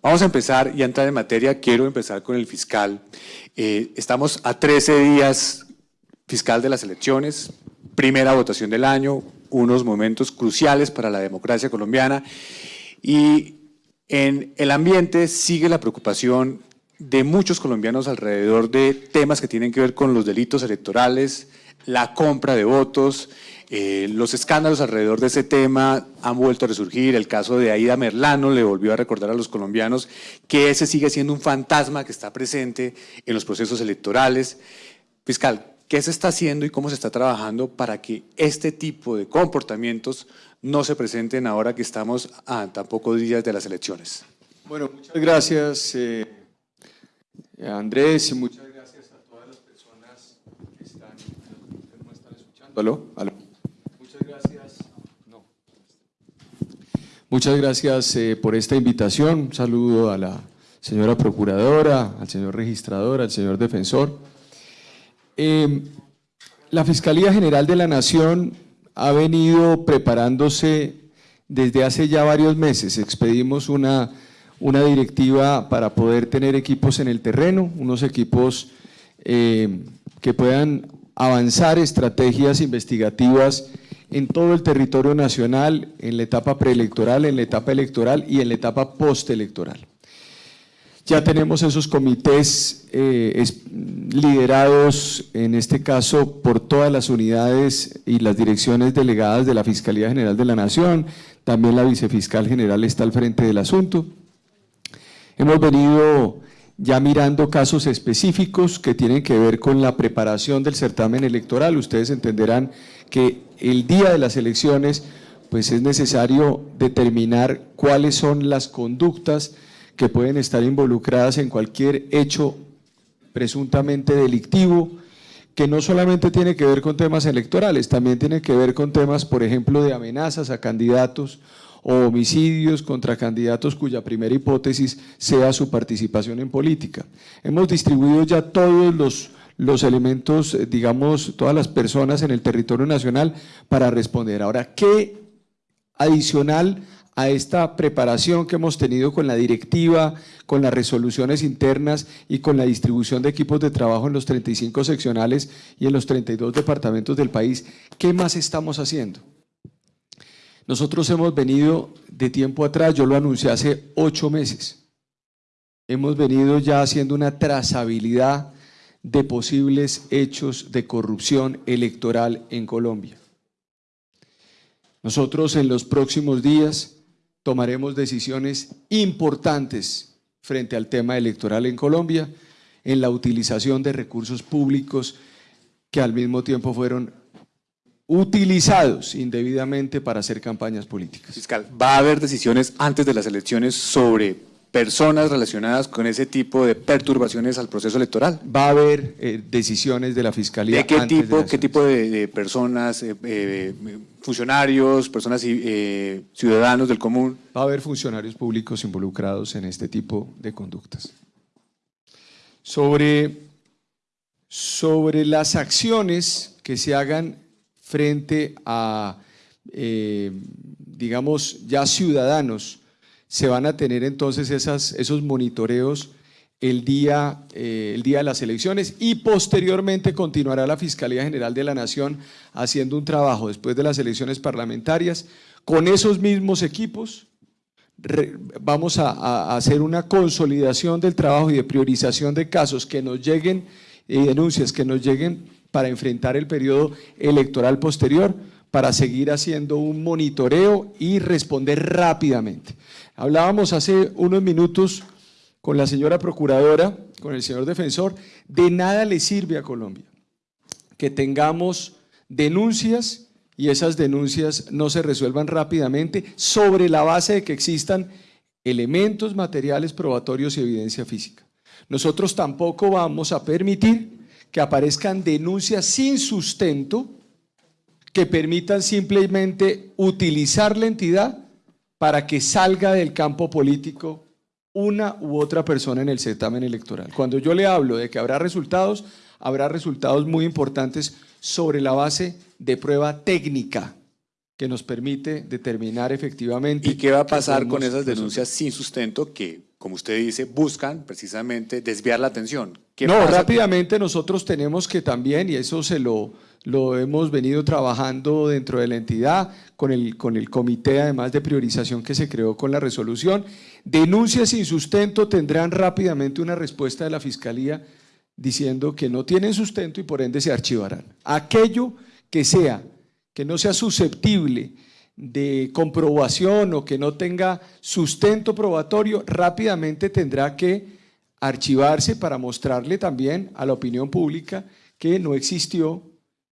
Vamos a empezar y a entrar en materia. Quiero empezar con el fiscal. Eh, estamos a 13 días fiscal de las elecciones, primera votación del año, unos momentos cruciales para la democracia colombiana y en el ambiente sigue la preocupación de muchos colombianos alrededor de temas que tienen que ver con los delitos electorales, la compra de votos, eh, los escándalos alrededor de ese tema han vuelto a resurgir. El caso de Aida Merlano le volvió a recordar a los colombianos que ese sigue siendo un fantasma que está presente en los procesos electorales. Fiscal, ¿qué se está haciendo y cómo se está trabajando para que este tipo de comportamientos no se presenten ahora que estamos a tan pocos días de las elecciones? Bueno, muchas gracias eh, Andrés y muchas gracias a todas las personas que están, están escuchando. ¿Aló? ¿Aló? Muchas gracias eh, por esta invitación. Un saludo a la señora procuradora, al señor registrador, al señor defensor. Em, la Fiscalía General de la Nación ha venido preparándose desde hace ya varios meses. Expedimos una, una directiva para poder tener equipos en el terreno, unos equipos em, que puedan avanzar estrategias investigativas en todo el territorio nacional, en la etapa preelectoral, en la etapa electoral y en la etapa postelectoral. Ya tenemos esos comités eh, liderados, en este caso, por todas las unidades y las direcciones delegadas de la Fiscalía General de la Nación, también la Vicefiscal General está al frente del asunto. Hemos venido ya mirando casos específicos que tienen que ver con la preparación del certamen electoral. Ustedes entenderán que el día de las elecciones pues es necesario determinar cuáles son las conductas que pueden estar involucradas en cualquier hecho presuntamente delictivo, que no solamente tiene que ver con temas electorales, también tiene que ver con temas, por ejemplo, de amenazas a candidatos o homicidios contra candidatos cuya primera hipótesis sea su participación en política. Hemos distribuido ya todos los los elementos, eh, digamos, todas las personas en el territorio nacional para responder. Ahora, ¿qué adicional a esta preparación que hemos tenido con la directiva, con las resoluciones internas y con la distribución de equipos de trabajo en los 35 seccionales y en los 32 departamentos del país, ¿qué más estamos haciendo? Nosotros hemos venido de tiempo atrás, yo lo anuncié hace ocho meses, hemos venido ya haciendo una trazabilidad de posibles hechos de corrupción electoral en Colombia. Nosotros en los próximos días tomaremos decisiones importantes frente al tema electoral en Colombia, en la utilización de recursos públicos que al mismo tiempo fueron utilizados indebidamente para hacer campañas políticas. Fiscal, ¿va a haber decisiones antes de las elecciones sobre personas relacionadas con ese tipo de perturbaciones al proceso electoral. Va a haber eh, decisiones de la Fiscalía. ¿De qué tipo, qué tipo de, personas, eh, eh, funcionarios, personas ciudadanos del común? Va a haber funcionarios públicos involucrados en este tipo de conductas. Sobre, sobre las acciones que se hagan frente a, digamos, ya ciudadanos se van a tener entonces esos monitoreos el día, eh, el día de las elecciones y posteriormente continuará la Fiscalía General de la Nación haciendo un trabajo después de las elecciones parlamentarias con esos mismos equipos. vamos a, hacer una consolidación del trabajo y de priorización de casos que nos lleguen y denuncias que nos lleguen para enfrentar el periodo electoral posterior para seguir haciendo un monitoreo y responder rápidamente. Hablábamos hace unos minutos con la señora procuradora, con el señor defensor, de nada le sirve a Colombia que tengamos denuncias y esas denuncias no se resuelvan rápidamente sobre la base de que existan elementos materiales probatorios y evidencia física. Nosotros tampoco vamos a permitir que aparezcan denuncias sin sustento que permitan simplemente utilizar la entidad para que salga del campo político una u otra persona en el certamen electoral. Cuando yo le hablo de que habrá resultados, habrá resultados muy importantes sobre la base de prueba técnica que nos permite determinar efectivamente… ¿Y qué va a pasar con esas denuncias sin sustento que como usted dice, buscan precisamente desviar la atención. No, rápidamente nosotros tenemos que también, y eso se lo, lo hemos venido trabajando dentro de la entidad, con el, con el comité además de priorización que se creó con la resolución, denuncias sin sustento tendrán rápidamente una respuesta de la Fiscalía diciendo que no tienen sustento y por ende se archivarán. Aquello que sea, que no sea susceptible de comprobación o que no tenga sustento probatorio, rápidamente tendrá que archivarse para mostrarle también a la opinión pública que no existió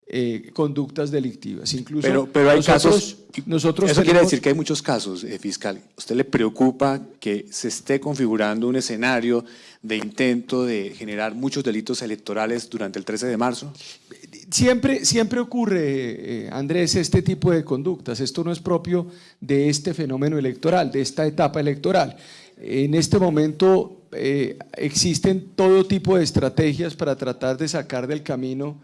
eh, conductas delictivas. Incluso pero, pero hay casos, nosotros eso quiere decir que hay muchos casos, eh, fiscal. ¿Usted le preocupa que se esté configurando un escenario de intento de generar muchos delitos electorales durante el 13 de marzo? Siempre, siempre ocurre, eh, Andrés, este tipo de conductas. Esto no es propio de este fenómeno electoral, de esta etapa electoral. En este momento existen todo tipo de estrategias para tratar de sacar del camino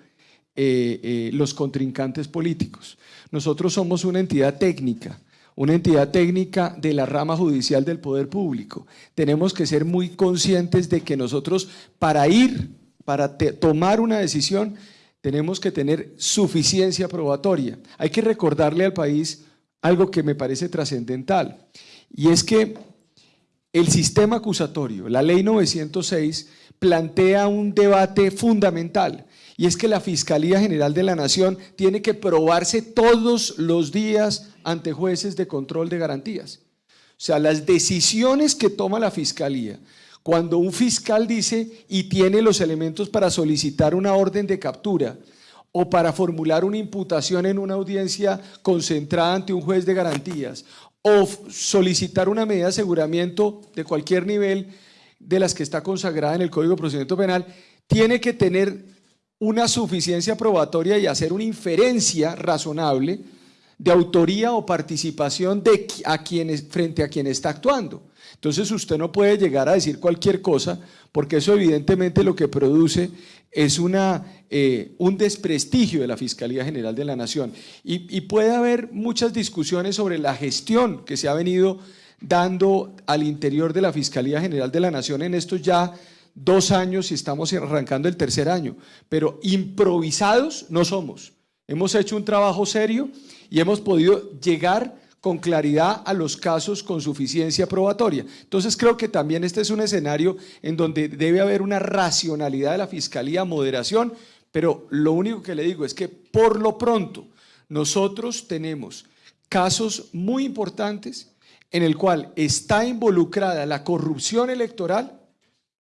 eh, eh, los contrincantes políticos. Nosotros somos una entidad técnica, una entidad técnica de la rama judicial del poder público. Tenemos que ser muy conscientes de que nosotros para ir, para tomar una decisión, tenemos que tener suficiencia probatoria. Hay que recordarle al país algo que me parece trascendental, y es que el sistema acusatorio, la ley 906, plantea un debate fundamental y es que la Fiscalía General de la Nación tiene que probarse todos los días ante jueces de control de garantías. O sea, las decisiones que toma la Fiscalía, cuando un fiscal dice y tiene los elementos para solicitar una orden de captura o para formular una imputación en una audiencia concentrada ante un juez de garantías o solicitar una medida de aseguramiento de cualquier nivel de las que está consagrada en el Código de Procedimiento Penal, tiene que tener una suficiencia probatoria y hacer una inferencia razonable de autoría o participación de a quienes, frente a quien está actuando. Entonces usted no puede llegar a decir cualquier cosa porque eso evidentemente lo que produce es una, eh, un desprestigio de la Fiscalía General de la Nación. Y, y puede haber muchas discusiones sobre la gestión que se ha venido dando al interior de la Fiscalía General de la Nación en estos ya dos años y estamos arrancando el tercer año, pero improvisados no somos. Hemos hecho un trabajo serio y hemos podido llegar con claridad a los casos con suficiencia probatoria. Entonces creo que también este es un escenario en donde debe haber una racionalidad de la Fiscalía, moderación, pero lo único que le digo es que por lo pronto nosotros tenemos casos muy importantes en el cual está involucrada la corrupción electoral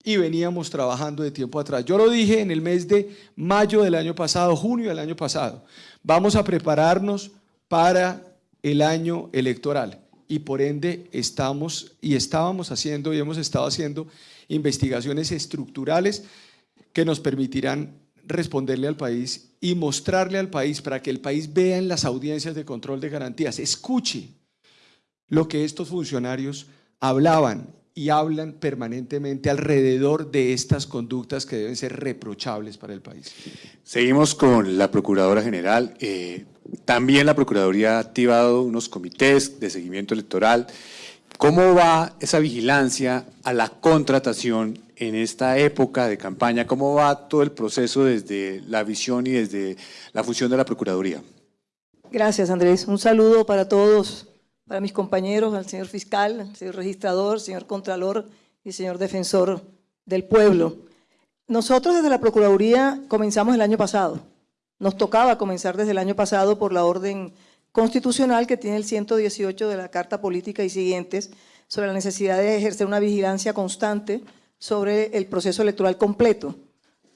y veníamos trabajando de tiempo atrás. Yo lo dije en el mes de mayo del año pasado, junio del año pasado. Vamos a prepararnos para el año electoral y por ende estamos y estábamos haciendo y hemos estado haciendo investigaciones estructurales que nos permitirán responderle al país y mostrarle al país para que el país vea en las audiencias de control de garantías, escuche lo que estos funcionarios hablaban y hablan permanentemente alrededor de estas conductas que deben ser reprochables para el país. Seguimos con la Procuradora General. Eh, también la Procuraduría ha activado unos comités de seguimiento electoral. ¿Cómo va esa vigilancia a la contratación en esta época de campaña? ¿Cómo va todo el proceso desde la visión y desde la función de la Procuraduría? Gracias, Andrés. Un saludo para todos para mis compañeros, al señor fiscal, al señor registrador, señor contralor y señor defensor del pueblo. Nosotros desde la Procuraduría comenzamos el año pasado. Nos tocaba comenzar desde el año pasado por la orden constitucional que tiene el 118 de la Carta Política y siguientes sobre la necesidad de ejercer una vigilancia constante sobre el proceso electoral completo.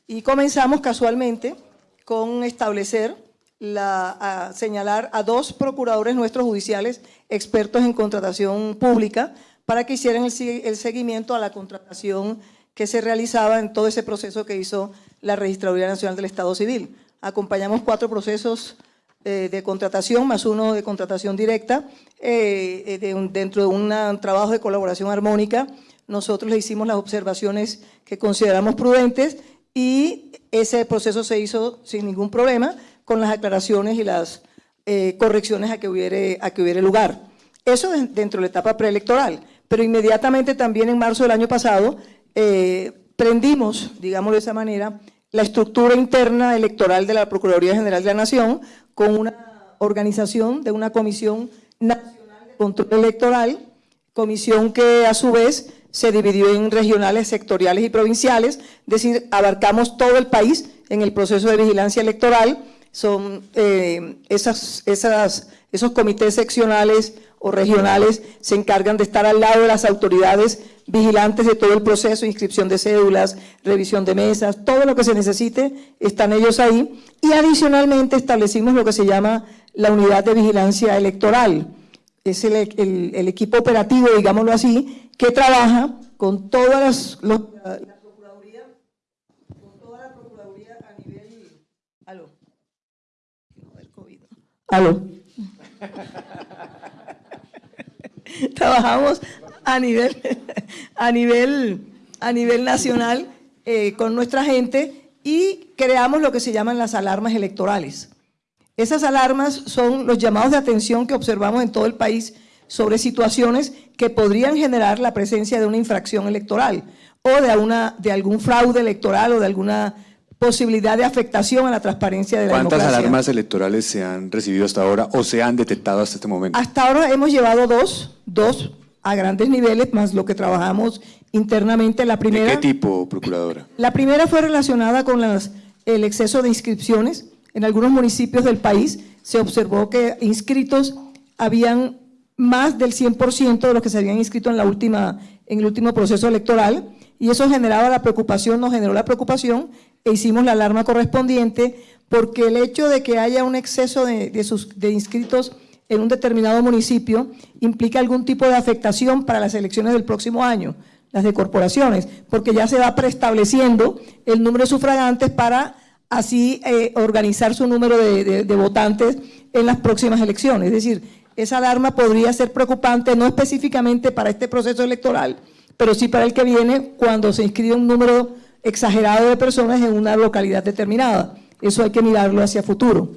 Y comenzamos casualmente con establecer la, señalar a dos procuradores nuestros judiciales expertos en contratación pública para que hicieran el, seguimiento a la contratación que se realizaba en todo ese proceso que hizo la Registraduría Nacional del Estado Civil. Acompañamos cuatro procesos eh, de contratación, más uno de contratación directa, eh, eh, dentro de un trabajo de colaboración armónica. Nosotros le hicimos las observaciones que consideramos prudentes y ese proceso se hizo sin ningún problema con las aclaraciones y las eh, correcciones a que, hubiere, a que hubiere lugar. Eso dentro de la etapa preelectoral. pero inmediatamente también en marzo del año pasado eh, prendimos, digámoslo de esa manera, la estructura interna electoral de la Procuraduría General de la Nación con una organización de una Comisión Nacional de Control Electoral, comisión que a su vez se dividió en regionales, sectoriales y provinciales, es decir, abarcamos todo el país en el proceso de vigilancia electoral, son eh, esas, esas, esos comités seccionales o regionales se encargan de estar al lado de las autoridades vigilantes de todo el proceso, inscripción de cédulas, revisión de mesas, todo lo que se necesite, están ellos ahí. Y adicionalmente establecimos lo que se llama la unidad de vigilancia electoral. Es el, el, equipo operativo, digámoslo así, que trabaja con todas las, la, Procuraduría, con toda la Procuraduría a nivel... Aló. Trabajamos a nivel, a nivel, a nivel nacional eh, con nuestra gente y creamos lo que se llaman las alarmas electorales. Esas alarmas son los llamados de atención que observamos en todo el país sobre situaciones que podrían generar la presencia de una infracción electoral o de, una, de algún fraude electoral o de alguna posibilidad de afectación a la transparencia de la ¿Cuántas democracia. alarmas electorales se han recibido hasta ahora o se han detectado hasta este momento? Hasta ahora hemos llevado dos, dos a grandes niveles, más lo que trabajamos internamente. La primera, ¿De qué tipo, Procuradora? La primera fue relacionada con las, el exceso de inscripciones. En algunos municipios del país se observó que inscritos habían más del 100% de los que se habían inscrito en, la última, en el último proceso electoral y eso generaba la preocupación, nos generó la preocupación e hicimos la alarma correspondiente porque el hecho de que haya un exceso de, sus, de inscritos en un determinado municipio implica algún tipo de afectación para las elecciones del próximo año, las de corporaciones, porque ya se va preestableciendo el número de sufragantes para así eh, organizar su número de votantes en las próximas elecciones. Es decir, esa alarma podría ser preocupante, no específicamente para este proceso electoral, pero sí para el que viene cuando se inscribe un número exagerado de personas en una localidad determinada. Eso hay que mirarlo hacia futuro.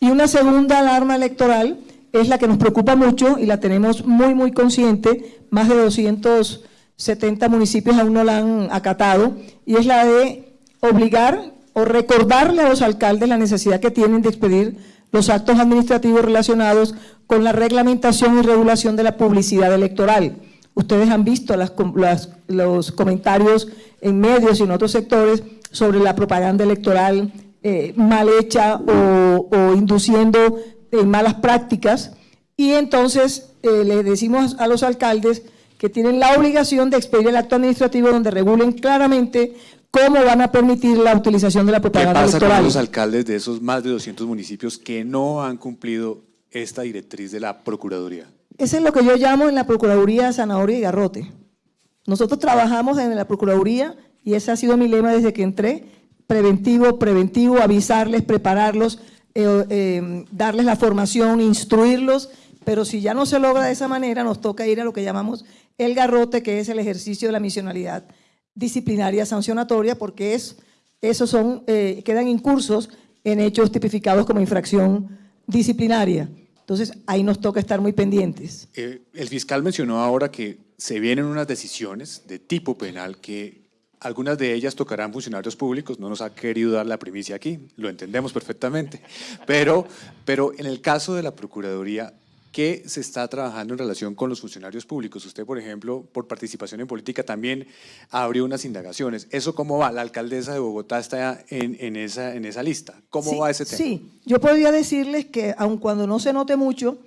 Y una segunda alarma electoral es la que nos preocupa mucho y la tenemos muy, muy consciente, más de 270 municipios aún no la han acatado, y es la de obligar o recordarle a los alcaldes la necesidad que tienen de expedir los actos administrativos relacionados con la reglamentación y regulación de la publicidad electoral. Ustedes han visto las, las, los comentarios en medios y en otros sectores sobre la propaganda electoral eh, mal hecha o, o induciendo eh, malas prácticas y entonces eh, le decimos a los alcaldes que tienen la obligación de expedir el acto administrativo donde regulen claramente cómo van a permitir la utilización de la propaganda ¿Qué pasa electoral. con los alcaldes de esos más de 200 municipios que no han cumplido esta directriz de la Procuraduría? Ese es lo que yo llamo en la Procuraduría zanahoria y garrote. Nosotros trabajamos en la Procuraduría y ese ha sido mi lema desde que entré, preventivo, preventivo, avisarles, prepararlos, eh, eh, darles la formación, instruirlos, pero si ya no se logra de esa manera, nos toca ir a lo que llamamos el garrote, que es el ejercicio de la misionalidad disciplinaria sancionatoria, porque es, esos son, eh, quedan incursos en hechos tipificados como infracción disciplinaria. Entonces, ahí nos toca estar muy pendientes. Eh, el fiscal mencionó ahora que se vienen unas decisiones de tipo penal que algunas de ellas tocarán funcionarios públicos, no nos ha querido dar la primicia aquí, lo entendemos perfectamente, pero, pero en el caso de la Procuraduría, ¿qué se está trabajando en relación con los funcionarios públicos? Usted, por ejemplo, por participación en política también abrió unas indagaciones. ¿Eso cómo va? La alcaldesa de Bogotá está en, en, esa, en esa lista. ¿Cómo sí, va ese tema? Sí, yo podría decirles que aun cuando no se note mucho,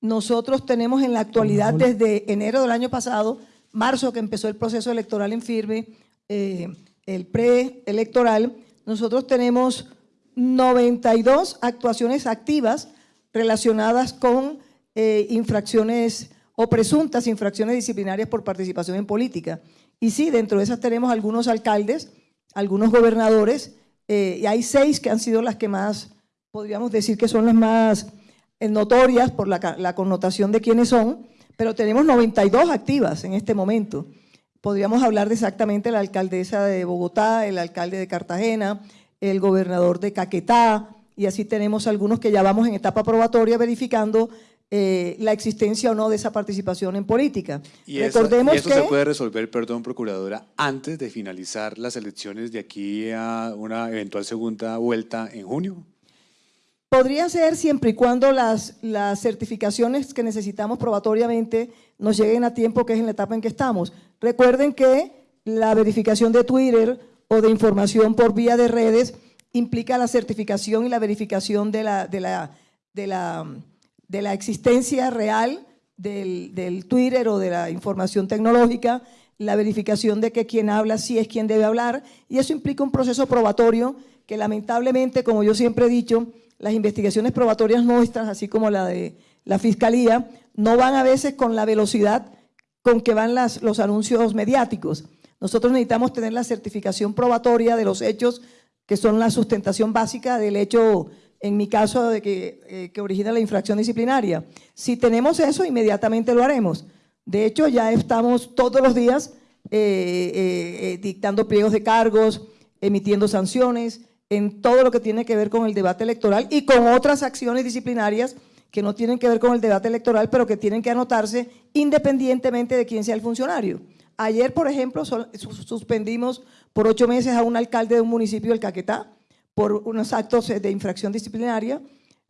nosotros tenemos en la actualidad desde enero del año pasado, marzo que empezó el proceso electoral en firme, eh, el preelectoral, nosotros tenemos 92 actuaciones activas relacionadas con eh, infracciones o presuntas infracciones disciplinarias por participación en política. Y sí, dentro de esas tenemos algunos alcaldes, algunos gobernadores, eh, y hay seis que han sido las que más, podríamos decir que son las más eh, notorias por la, la connotación de quiénes son, pero tenemos 92 activas en este momento. Podríamos hablar de exactamente la alcaldesa de Bogotá, el alcalde de Cartagena, el gobernador de Caquetá, y así tenemos algunos que ya vamos en etapa probatoria verificando eh, la existencia o no de esa participación en política. Y eso, Recordemos y eso que se puede resolver, perdón, Procuradora, antes de finalizar las elecciones de aquí a una eventual segunda vuelta en junio. podría ser siempre y cuando las, las certificaciones que necesitamos probatoriamente nos lleguen a tiempo, que es en la etapa en que estamos. Recuerden que la verificación de Twitter o de información por vía de redes implica la certificación y la verificación de la, de la, de la, de la existencia real del, del Twitter o de la información tecnológica, la verificación de que quien habla sí es quien debe hablar, y eso implica un proceso probatorio que lamentablemente, como yo siempre he dicho, las investigaciones probatorias nuestras, así como la de la Fiscalía, no van a veces con la velocidad con que van las, los anuncios mediáticos. Nosotros necesitamos tener la certificación probatoria de los hechos que son la sustentación básica del hecho, en mi caso, de que, eh, que origina la infracción disciplinaria. Si tenemos eso, inmediatamente lo haremos. De hecho, ya estamos todos los días eh, eh, dictando pliegos de cargos, emitiendo sanciones, en todo lo que tiene que ver con el debate electoral y con otras acciones disciplinarias que no tienen que ver con el debate electoral, pero que tienen que anotarse independientemente de quién sea el funcionario. Ayer, por ejemplo, suspendimos por ocho meses a un alcalde de un municipio del Caquetá por unos actos eh, de infracción disciplinaria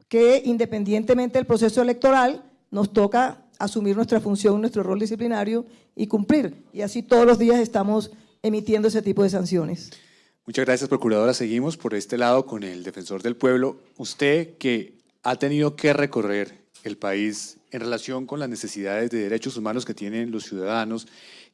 que independientemente del proceso electoral nos toca asumir nuestra función, nuestro rol disciplinario y cumplir. Y así todos los días estamos emitiendo ese tipo de sanciones. Muchas gracias, Procuradora. Seguimos por este lado con el Defensor del Pueblo. Usted que ha tenido que recorrer el país en relación con las necesidades de derechos humanos que tienen los ciudadanos,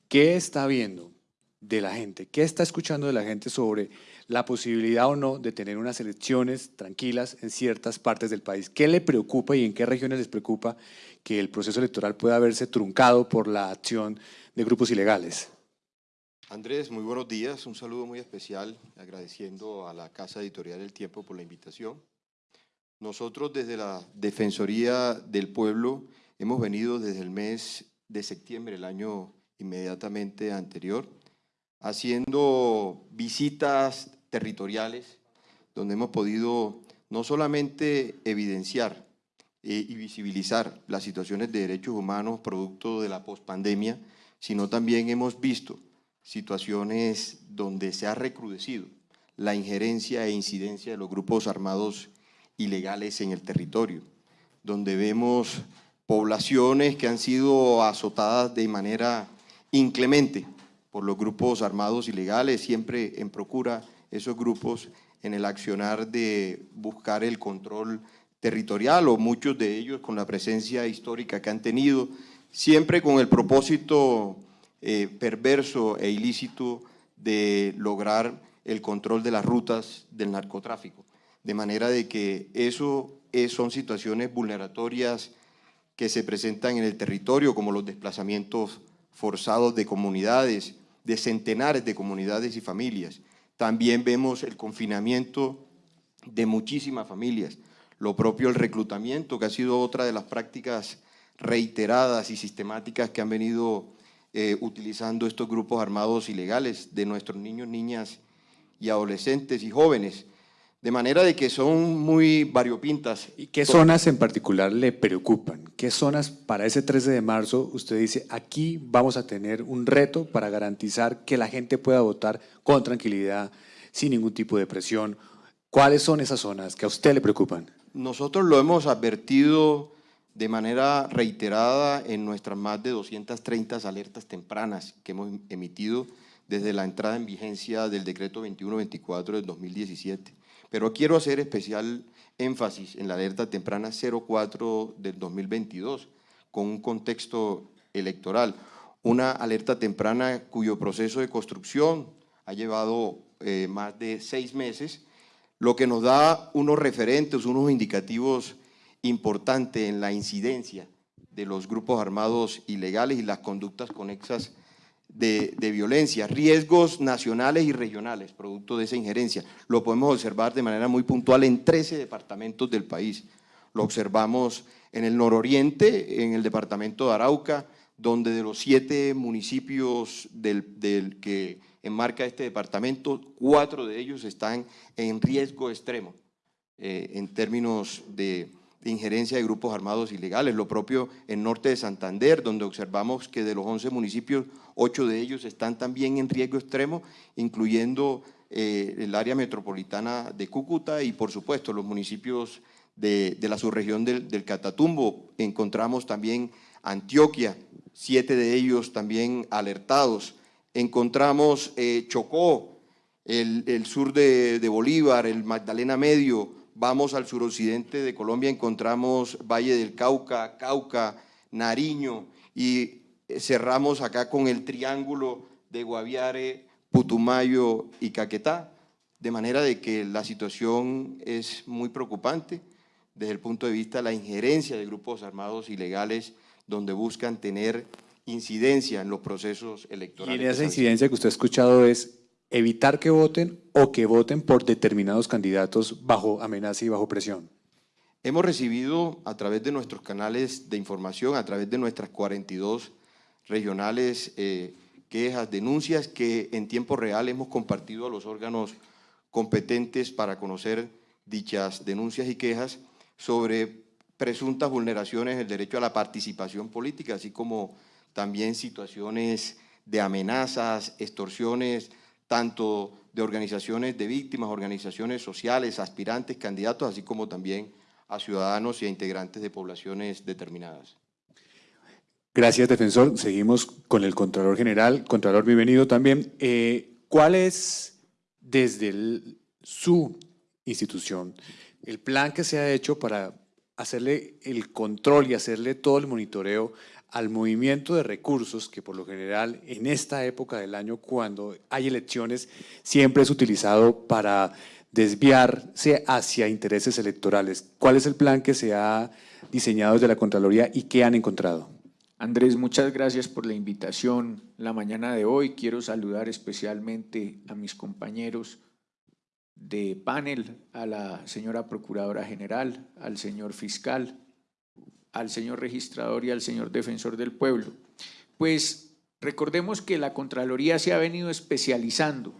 ¿qué está viendo de la gente? ¿Qué está escuchando de la gente sobre la posibilidad o no de tener unas elecciones tranquilas en ciertas partes del país? ¿Qué le preocupa y en qué regiones les preocupa que el proceso electoral pueda verse truncado por la acción de grupos ilegales? Andrés, muy buenos días. Un saludo muy especial, agradeciendo a la Casa Editorial El Tiempo por la invitación. Nosotros desde la Defensoría del Pueblo hemos venido desde el mes de septiembre, el año inmediatamente anterior, haciendo visitas territoriales donde hemos podido no solamente evidenciar eh, y visibilizar las situaciones de derechos humanos producto de la pospandemia, sino también hemos visto situaciones donde se ha recrudecido la injerencia e incidencia de los grupos armados ilegales en el territorio, donde vemos poblaciones que han sido azotadas de manera inclemente por los grupos armados ilegales, siempre en procura esos grupos en el accionar de buscar el control territorial o muchos de ellos con la presencia histórica que han tenido, siempre con el propósito eh, perverso e ilícito de lograr el control de las rutas del narcotráfico. De manera de que eso es- son situaciones vulneratorias que se presentan en el territorio, como los desplazamientos forzados de comunidades, de centenares de comunidades y familias. También vemos el confinamiento de muchísimas familias, lo propio el reclutamiento, que ha sido otra de las prácticas reiteradas y sistemáticas que han venido eh, utilizando estos grupos armados ilegales de nuestros niños, niñas y adolescentes y jóvenes. De manera de que son muy variopintas. ¿Y qué zonas en particular le preocupan? ¿Qué zonas para ese 13 de marzo usted dice, aquí vamos a tener un reto para garantizar que la gente pueda votar con tranquilidad, sin ningún tipo de presión? ¿Cuáles son esas zonas que a usted le preocupan? Nosotros lo hemos advertido de manera reiterada en nuestras más de 230 alertas tempranas que hemos emitido desde la entrada en vigencia del decreto 2124 del 2017. Pero quiero hacer especial énfasis en la alerta temprana 04 del 2022, con un contexto electoral. Una alerta temprana cuyo proceso de construcción ha llevado eh, más de seis meses, lo que nos da unos referentes, unos indicativos importantes en la incidencia de los grupos armados ilegales y las conductas conexas de, violencia, riesgos nacionales y regionales, producto de esa injerencia. Lo podemos observar de manera muy puntual en 13 departamentos del país. Lo observamos en el nororiente, en el departamento de Arauca, donde de los siete municipios del, del que enmarca este departamento, cuatro de ellos están en riesgo extremo eh, en términos de, de injerencia de grupos armados ilegales. Lo propio en norte de Santander, donde observamos que de los 11 municipios, 8 de ellos están también en riesgo extremo, incluyendo eh, el área metropolitana de Cúcuta y, por supuesto, los municipios de, la subregión del, Catatumbo. Encontramos también Antioquia, siete de ellos también alertados. Encontramos eh, Chocó, el, sur de, de Bolívar, el Magdalena Medio, vamos al suroccidente de Colombia, encontramos Valle del Cauca, Cauca, Nariño y cerramos acá con el triángulo de Guaviare, Putumayo y Caquetá, de manera de que la situación es muy preocupante desde el punto de vista de la injerencia de grupos armados ilegales donde buscan tener incidencia en los procesos electorales. Y en esa incidencia que usted ha escuchado es evitar que voten o que voten por determinados candidatos bajo amenaza y bajo presión? Hemos recibido a través de nuestros canales de información, a través de nuestras 42 regionales, eh, quejas, denuncias que en tiempo real hemos compartido a los órganos competentes para conocer dichas denuncias y quejas sobre presuntas vulneraciones del derecho a la participación política, así como también situaciones de amenazas, extorsiones, tanto de organizaciones de víctimas, organizaciones sociales, aspirantes, candidatos, así como también a ciudadanos y a integrantes de poblaciones determinadas. Gracias, defensor. Seguimos con el Contralor General. Contralor, bienvenido también. Eh, ¿Cuál es, desde su institución, el plan que se ha hecho para hacerle el control y hacerle todo el monitoreo al movimiento de recursos que por lo general en esta época del año cuando hay elecciones siempre es utilizado para desviarse hacia intereses electorales. ¿Cuál es el plan que se ha diseñado desde la Contraloría y qué han encontrado? Andrés, muchas gracias por la invitación la mañana de hoy. Quiero saludar especialmente a mis compañeros de panel, a la señora Procuradora General, al señor Fiscal, al señor registrador y al señor defensor del pueblo. Pues recordemos que la Contraloría se ha venido especializando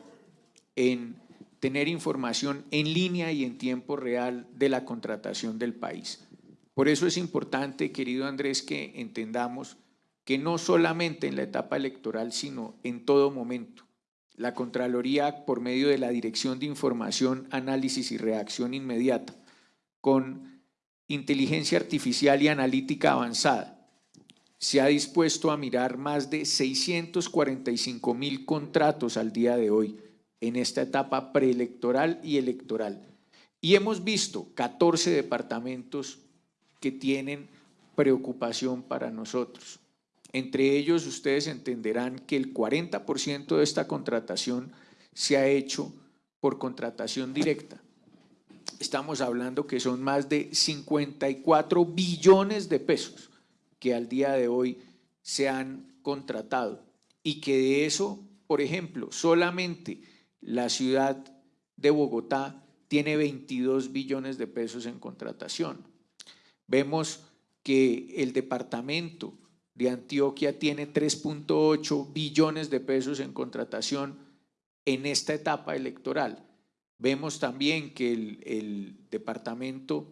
en tener información en línea y en tiempo real de la contratación del país. Por eso es importante, querido Andrés, que entendamos que no solamente en la etapa electoral, sino en todo momento, la Contraloría, por medio de la Dirección de Información, Análisis y Reacción Inmediata, con inteligencia artificial y analítica avanzada. Se ha dispuesto a mirar más de 645 mil contratos al día de hoy en esta etapa preelectoral y electoral. Y hemos visto 14 departamentos que tienen preocupación para nosotros. Entre ellos, ustedes entenderán que el 40% de esta contratación se ha hecho por contratación directa estamos hablando que son más de 54 billones de pesos que al día de hoy se han contratado y que de eso, por ejemplo, solamente la ciudad de Bogotá tiene 22 billones de pesos en contratación. Vemos que el departamento de Antioquia tiene 3.8 billones de pesos en contratación en esta etapa electoral. Vemos también que el, departamento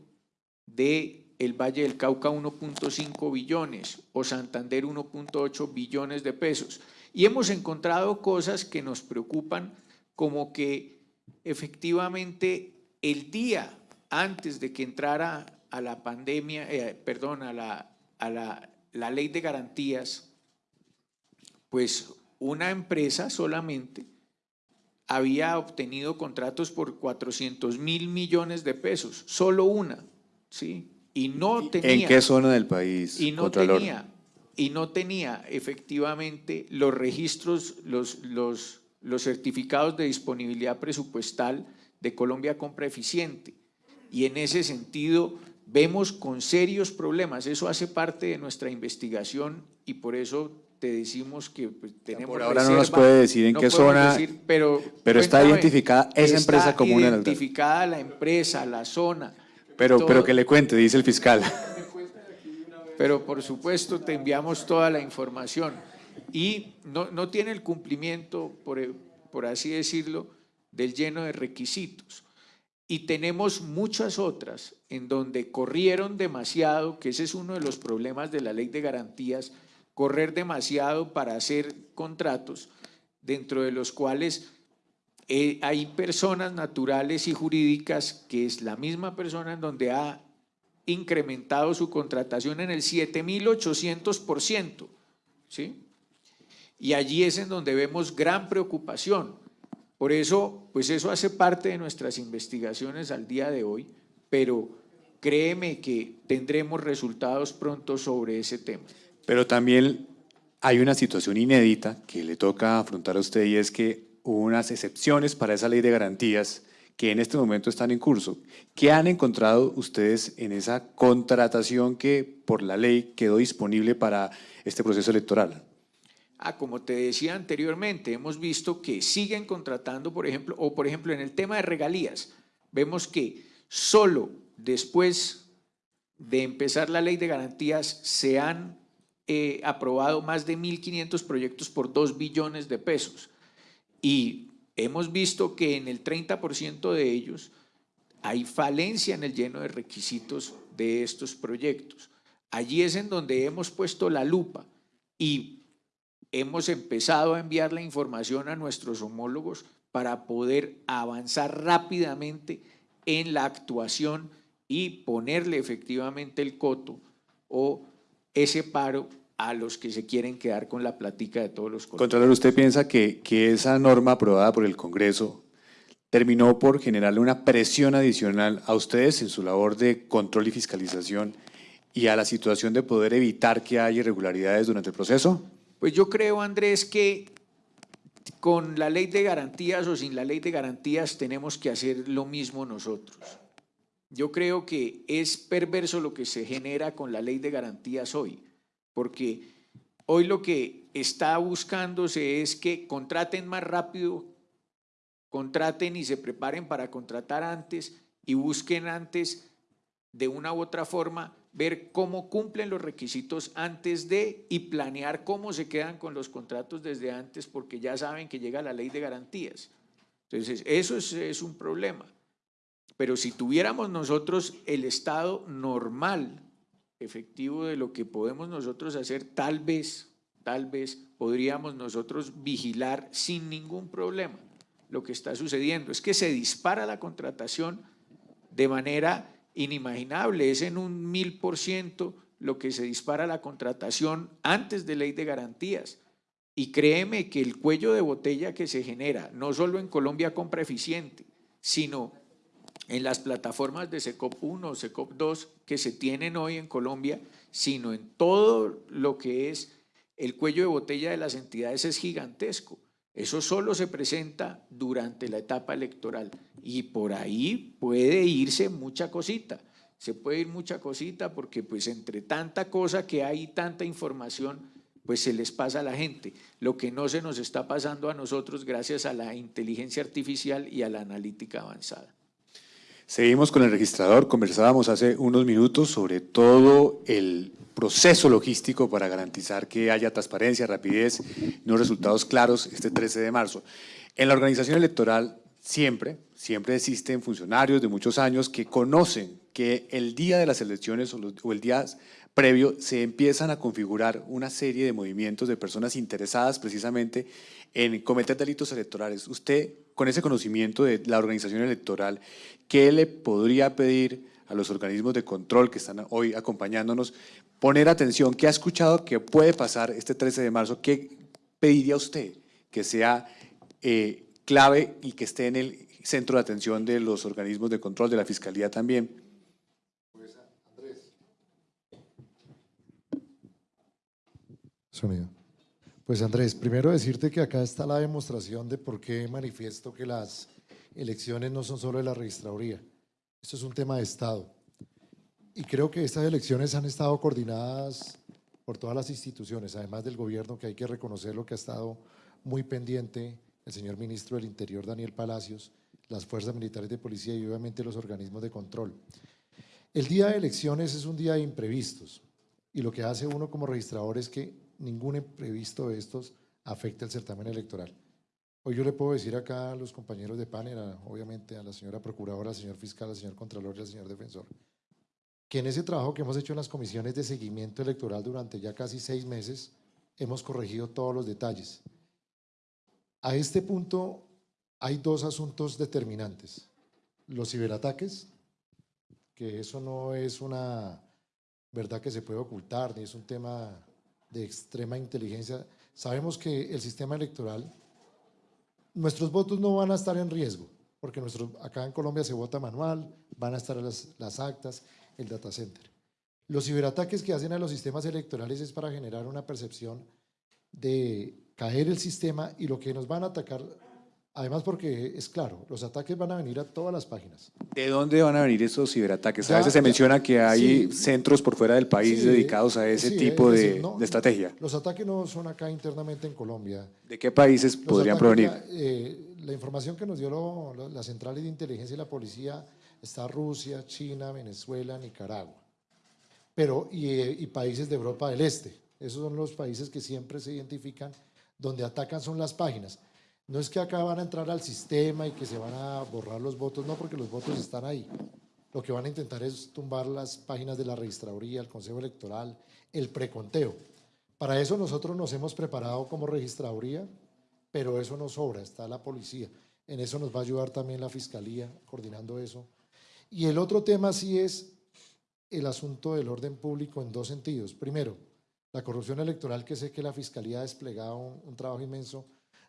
de Valle del Cauca 1.5 billones o Santander 1.8 billones de pesos. Y hemos encontrado cosas que nos preocupan como que efectivamente el día antes de que entrara a la pandemia, eh, perdón, a, la, a la, la ley de garantías, pues una empresa solamente había obtenido contratos por 400 mil millones de pesos, solo una, ¿sí? Y no tenía... ¿En qué zona del país, Y no tenía, y no tenía efectivamente los registros, los, los, los certificados de disponibilidad presupuestal de Colombia Compra Eficiente. Y en ese sentido vemos con serios problemas. Eso hace parte de nuestra investigación y por eso te decimos que pues, tenemos Por ahora no nos puede decir en qué zona, pero, pero está identificada esa empresa como una identificada la empresa, la zona. Pero, pero que le cuente, dice el fiscal. Pero por supuesto te enviamos toda la información y no, no tiene el cumplimiento, por, por así decirlo, del lleno de requisitos. y tenemos muchas otras en donde corrieron demasiado, que ese es uno de los problemas de la ley de garantías, correr demasiado para hacer contratos, dentro de los cuales eh, hay personas naturales y jurídicas que es la misma persona en donde ha incrementado su contratación en el 7.800%, ¿sí? Y allí es en donde vemos gran preocupación. Por eso, pues eso hace parte de nuestras investigaciones al día de hoy, pero créeme que tendremos resultados pronto sobre ese tema. Pero también hay una situación inédita que le toca afrontar a usted y es que hubo unas excepciones para esa ley de garantías que en este momento están en curso. ¿Qué han encontrado ustedes en esa contratación que por la ley quedó disponible para este proceso electoral? Ah, como te decía anteriormente, hemos visto que siguen contratando, por ejemplo, o por ejemplo en el tema de regalías, vemos que solo después de empezar la ley de garantías se han eh, aprobado más de 1.500 proyectos por 2 billones de pesos. Y hemos visto que en el 30% de ellos hay falencia en el lleno de requisitos de estos proyectos. Allí es en donde hemos puesto la lupa y hemos empezado a enviar la información a nuestros homólogos para poder avanzar rápidamente en la actuación y ponerle efectivamente el coto o ese paro a los que se quieren quedar con la platica de todos los Contralor, ¿usted piensa que, que esa norma aprobada por el Congreso terminó por generarle una presión adicional a ustedes en su labor de control y fiscalización y a la situación de poder evitar que haya irregularidades durante el proceso? Pues yo creo, Andrés, que con la ley de garantías o sin la ley de garantías tenemos que hacer lo mismo nosotros. Yo creo que es perverso lo que se genera con la ley de garantías hoy, porque hoy lo que está buscándose es que contraten más rápido, contraten y se preparen para contratar antes y busquen antes de una u otra forma ver cómo cumplen los requisitos antes de y planear cómo se quedan con los contratos desde antes porque ya saben que llega la ley de garantías. Entonces, eso es, un problema. Pero si tuviéramos nosotros el estado normal, efectivo de lo que podemos nosotros hacer, tal vez, tal vez podríamos nosotros vigilar sin ningún problema lo que está sucediendo. Es que se dispara la contratación de manera inimaginable, es en un mil por ciento lo que se dispara la contratación antes de ley de garantías. Y créeme que el cuello de botella que se genera, no solo en Colombia compra eficiente, sino en las plataformas de SECOP 1 o SECOP 2 que se tienen hoy en Colombia, sino en todo lo que es el cuello de botella de las entidades es gigantesco. Eso solo se presenta durante la etapa electoral y por ahí puede irse mucha cosita. Se puede ir mucha cosita porque pues entre tanta cosa que hay, tanta información, pues se les pasa a la gente. Lo que no se nos está pasando a nosotros gracias a la inteligencia artificial y a la analítica avanzada. Seguimos con el registrador, conversábamos hace unos minutos sobre todo el proceso logístico para garantizar que haya transparencia, rapidez, no resultados claros este 13 de marzo. En la organización electoral siempre, siempre existen funcionarios de muchos años que conocen que el día de las elecciones o, el día previo se empiezan a configurar una serie de movimientos de personas interesadas precisamente en cometer delitos electorales. Usted, con ese conocimiento de la organización electoral, ¿qué le podría pedir a los organismos de control que están hoy acompañándonos poner atención, qué ha escuchado que puede pasar este 13 de marzo, qué pediría usted que sea eh, clave y que esté en el centro de atención de los organismos de control, de la Fiscalía también. Pues Andrés. Sonido. Pues Andrés, primero decirte que acá está la demostración de por qué manifiesto que las elecciones no son solo de la registraduría. Esto es un tema de Estado. Y creo que estas elecciones han estado coordinadas por todas las instituciones, además del gobierno, que hay que reconocer lo que ha estado muy pendiente el señor ministro del Interior, Daniel Palacios, las fuerzas militares de policía y obviamente los organismos de control. El día de elecciones es un día de imprevistos y lo que hace uno como registrador es que ningún imprevisto de estos afecte el certamen electoral. Hoy yo le puedo decir acá a los compañeros de panel, obviamente a la señora procuradora, al señor fiscal, al señor contralor y al señor defensor, que en ese trabajo que hemos hecho en las comisiones de seguimiento electoral durante ya casi seis meses, hemos corregido todos los detalles. A este punto hay dos asuntos determinantes. Los ciberataques, que eso no es una verdad que se puede ocultar, ni es un tema de extrema inteligencia. Sabemos que el sistema electoral, nuestros votos no van a estar en riesgo, porque nuestro, acá en Colombia se vota manual, van a estar las, las actas, el data center. Los ciberataques que hacen a los sistemas electorales es para generar una percepción de caer el sistema y lo que nos van a atacar, además porque es claro, los ataques van a venir a todas las páginas. ¿De dónde van a venir esos ciberataques? A veces se ya, menciona que hay sí. centros por fuera del país Sí, dedicados a ese sí, tipo es de, decir, no, de estrategia. Los ataques no son acá internamente en Colombia. ¿De qué países Los podrían provenir? eh, la información que nos dio lo- lo- las centrales de inteligencia y la policía está Rusia, China, Venezuela, Nicaragua, pero y, eh, y países de Europa del Este. Esos son los países que siempre se identifican donde atacan son las páginas. No es que acá van a entrar al sistema y que se van a borrar los votos, no, porque los votos están ahí. Lo que van a intentar es tumbar las páginas de la registraduría, el Consejo Electoral, el preconteo. Para eso nosotros nos hemos preparado como registraduría, pero eso no sobra, está la policía. En eso nos va a ayudar también la fiscalía, coordinando eso. Y el otro tema sí es el asunto del orden público en dos sentidos. Primero, la corrupción electoral, que sé que la fiscalía ha desplegado un, un trabajo inmenso.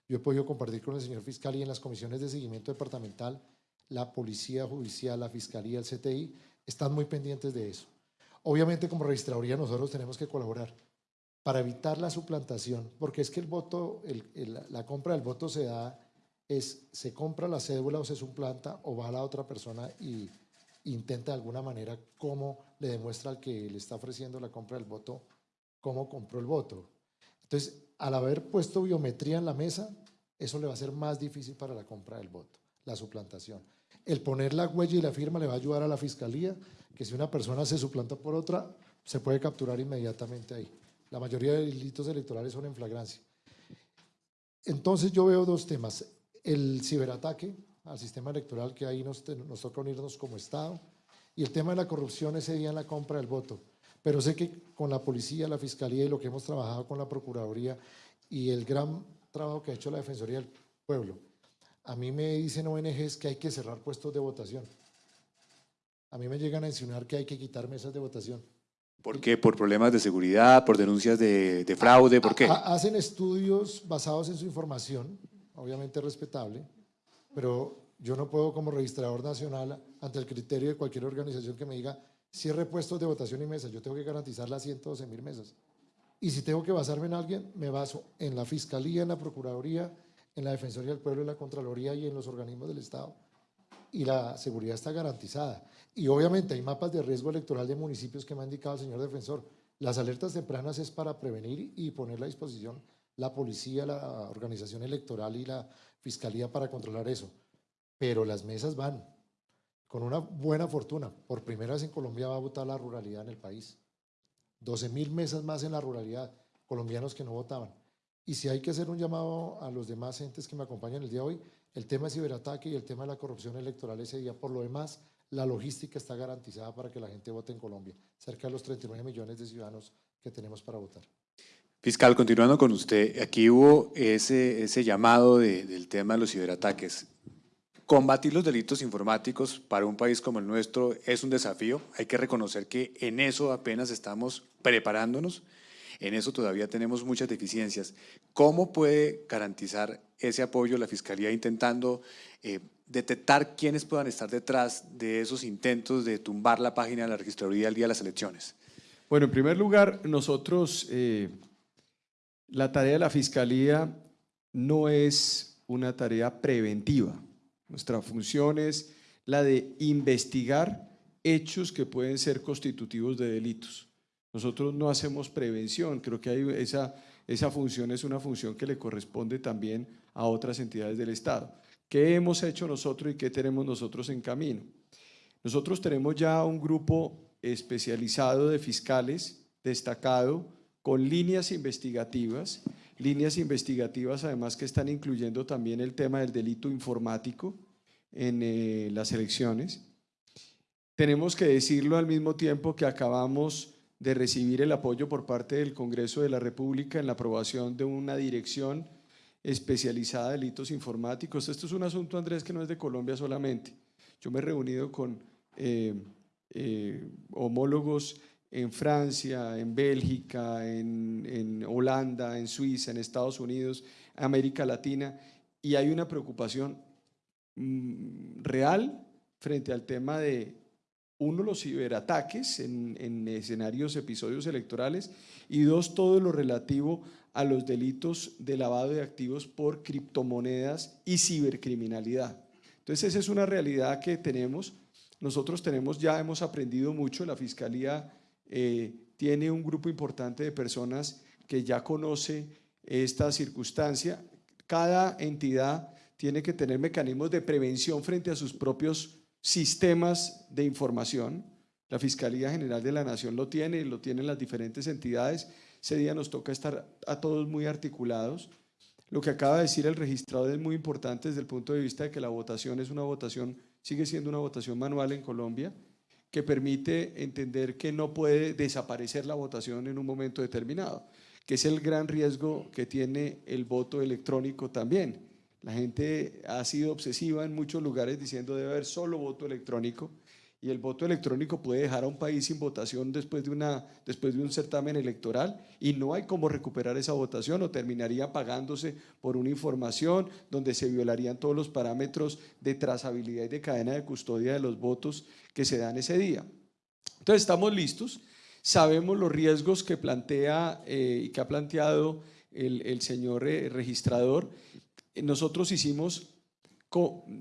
Yo he podido compartir con el señor fiscal y en las comisiones de seguimiento departamental, la policía judicial, la fiscalía, el CTI, están muy pendientes de eso. Obviamente, como registraduría, nosotros tenemos que colaborar para evitar la suplantación, porque es que el voto, el- el- la compra del voto se da, es se compra la cédula o se suplanta o va a la otra persona y intenta de alguna manera cómo le demuestra al que le está ofreciendo la compra del voto cómo compró el voto. Entonces, al haber puesto biometría en la mesa, eso le va a ser más difícil para la compra del voto, la suplantación. El poner la huella y la firma le va a ayudar a la fiscalía, que si una persona se suplanta por otra, se puede capturar inmediatamente ahí. La mayoría de delitos electorales son en flagrancia. Entonces yo veo dos temas. El ciberataque al sistema electoral, que ahí nos, nos toca unirnos como Estado, y el tema de la corrupción ese día en la compra del voto. Pero sé que con la policía, la fiscalía y lo que hemos trabajado con la Procuraduría y el gran trabajo que ha hecho la Defensoría del Pueblo, a mí me dicen ONGs que hay que cerrar puestos de votación. A mí me llegan a insinuar que hay que quitar mesas de votación. ¿Por qué? ¿Por problemas de seguridad? ¿Por denuncias de, de fraude? ¿Por qué? Ha- Hacen estudios basados en su información, obviamente respetable, pero yo no puedo como registrador nacional, ante el criterio de cualquier organización que me diga, cierre puestos de votación y mesas, yo tengo que garantizar las 112 mil mesas. Y si tengo que basarme en alguien, me baso en la Fiscalía, en la Procuraduría, en la Defensoría del Pueblo, en la Contraloría y en los organismos del Estado. Y la seguridad está garantizada. Y obviamente hay mapas de riesgo electoral de municipios que me ha indicado el señor defensor. Las alertas tempranas es para prevenir y poner a disposición la policía, la organización electoral y la fiscalía para controlar eso. Pero las mesas van con una buena fortuna. Por primera vez en Colombia va a votar la ruralidad en el país. 12 mil mesas más en la ruralidad, colombianos que no votaban. Y si hay que hacer un llamado a los demás entes que me acompañan el día de hoy, el tema de ciberataque y el tema de la corrupción electoral ese día. Por lo demás, la logística está garantizada para que la gente vote en Colombia. Cerca de los 39 millones de ciudadanos que tenemos para votar. Fiscal, continuando con usted, aquí hubo ese, llamado de- del tema de los ciberataques. Combatir los delitos informáticos para un país como el nuestro es un desafío. Hay que reconocer que en eso apenas estamos preparándonos. En eso todavía tenemos muchas deficiencias. ¿Cómo puede garantizar ese apoyo la Fiscalía intentando eh, detectar quiénes puedan estar detrás de esos intentos de tumbar la página de la registraduría el día de las elecciones? Bueno, en primer lugar, nosotros, eh, la tarea de la Fiscalía no es una tarea preventiva. Nuestra función es la de investigar hechos que pueden ser constitutivos de delitos. Nosotros no hacemos prevención, creo que esa, esa función es una función que le corresponde también a otras entidades del Estado. ¿Qué hemos hecho nosotros y qué tenemos nosotros en camino? Nosotros tenemos ya un grupo especializado de fiscales destacado con líneas investigativas líneas investigativas, además que están incluyendo también el tema del delito informático en eh, las elecciones. Tenemos que decirlo al mismo tiempo que acabamos de recibir el apoyo por parte del Congreso de la República en la aprobación de una dirección especializada de delitos informáticos. Esto es un asunto, Andrés, que no es de Colombia solamente. Yo me he reunido con eh, eh, homólogos en Francia, en Bélgica, en, en, Holanda, en Suiza, en Estados Unidos, América Latina, y hay una preocupación mm, real frente al tema de uno, los ciberataques en, escenarios, episodios electorales, y dos, todo lo relativo a los delitos de lavado de activos por criptomonedas y cibercriminalidad. Entonces, esa es una realidad que tenemos. Nosotros tenemos, ya hemos aprendido mucho, la Fiscalía eh, tiene un grupo importante de personas que ya conoce esta circunstancia. Cada entidad tiene que tener mecanismos de prevención frente a sus propios sistemas de información. La Fiscalía General de la Nación lo tiene, lo tienen las diferentes entidades. Ese día nos toca estar a todos muy articulados. Lo que acaba de decir el registrador es muy importante desde el punto de vista de que la votación es una votación, sigue siendo una votación manual en Colombia, que permite entender que no puede desaparecer la votación en un momento determinado, que es el gran riesgo que tiene el voto electrónico también. La gente ha sido obsesiva en muchos lugares diciendo debe haber solo voto electrónico y el voto electrónico puede dejar a un país sin votación después de, una, después de un certamen electoral y no hay cómo recuperar esa votación o terminaría pagándose por una información donde se violarían todos los parámetros de trazabilidad y de cadena de custodia de los votos que se dan ese día. Entonces estamos listos, sabemos los riesgos que plantea eh, y que ha planteado el, señor eh, registrador nosotros hicimos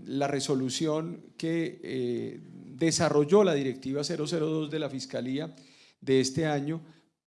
la resolución que eh, desarrolló la directiva 002 de la Fiscalía de este año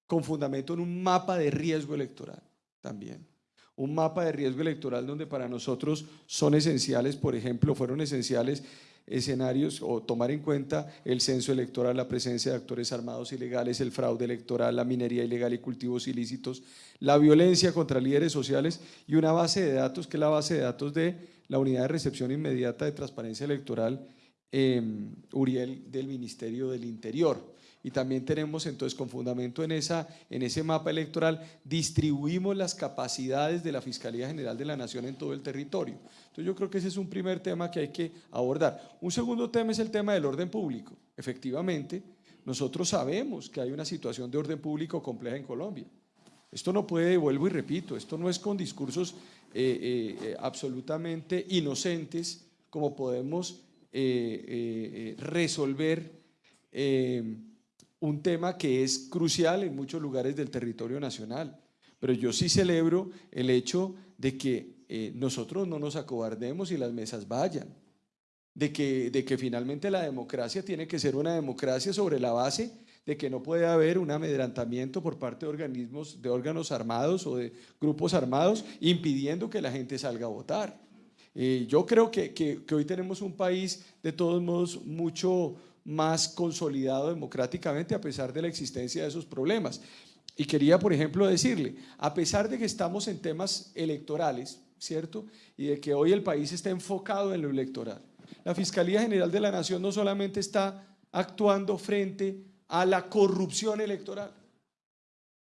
con fundamento en un mapa de riesgo electoral también. Un mapa de riesgo electoral donde para nosotros son esenciales, por ejemplo, fueron esenciales escenarios o tomar en cuenta el censo electoral, la presencia de actores armados ilegales, el fraude electoral, la minería ilegal y cultivos ilícitos, la violencia contra líderes sociales y una base de datos que es la base de datos de la Unidad de Recepción Inmediata de Transparencia Electoral em, Uriel del Ministerio del Interior y también tenemos entonces con fundamento en, esa, en ese mapa electoral, distribuimos las capacidades de la Fiscalía General de la Nación en todo el territorio. Entonces yo creo que ese es un primer tema que hay que abordar. Un segundo tema es el tema del orden público. Efectivamente, nosotros sabemos que hay una situación de orden público compleja en Colombia. Esto no puede, vuelvo y repito, esto no es con discursos eh, eh, eh, absolutamente inocentes como podemos resolver un tema que es crucial en muchos lugares del territorio nacional. Pero yo sí celebro el hecho de que eh, nosotros no nos acobardemos y las mesas vayan. De que, de que finalmente la democracia tiene que ser una democracia sobre la base de que no puede haber un amedrantamiento por parte de organismos, de órganos armados o de grupos armados impidiendo que la gente salga a votar. Eh, yo creo que, que, que hoy tenemos un país de todos modos mucho, más consolidado democráticamente a pesar de la existencia de esos problemas. Y quería, por ejemplo, decirle, a pesar de que estamos en temas electorales, ¿cierto? Y de que hoy el país está enfocado en lo electoral, la Fiscalía General de la Nación no solamente está actuando frente a la corrupción electoral,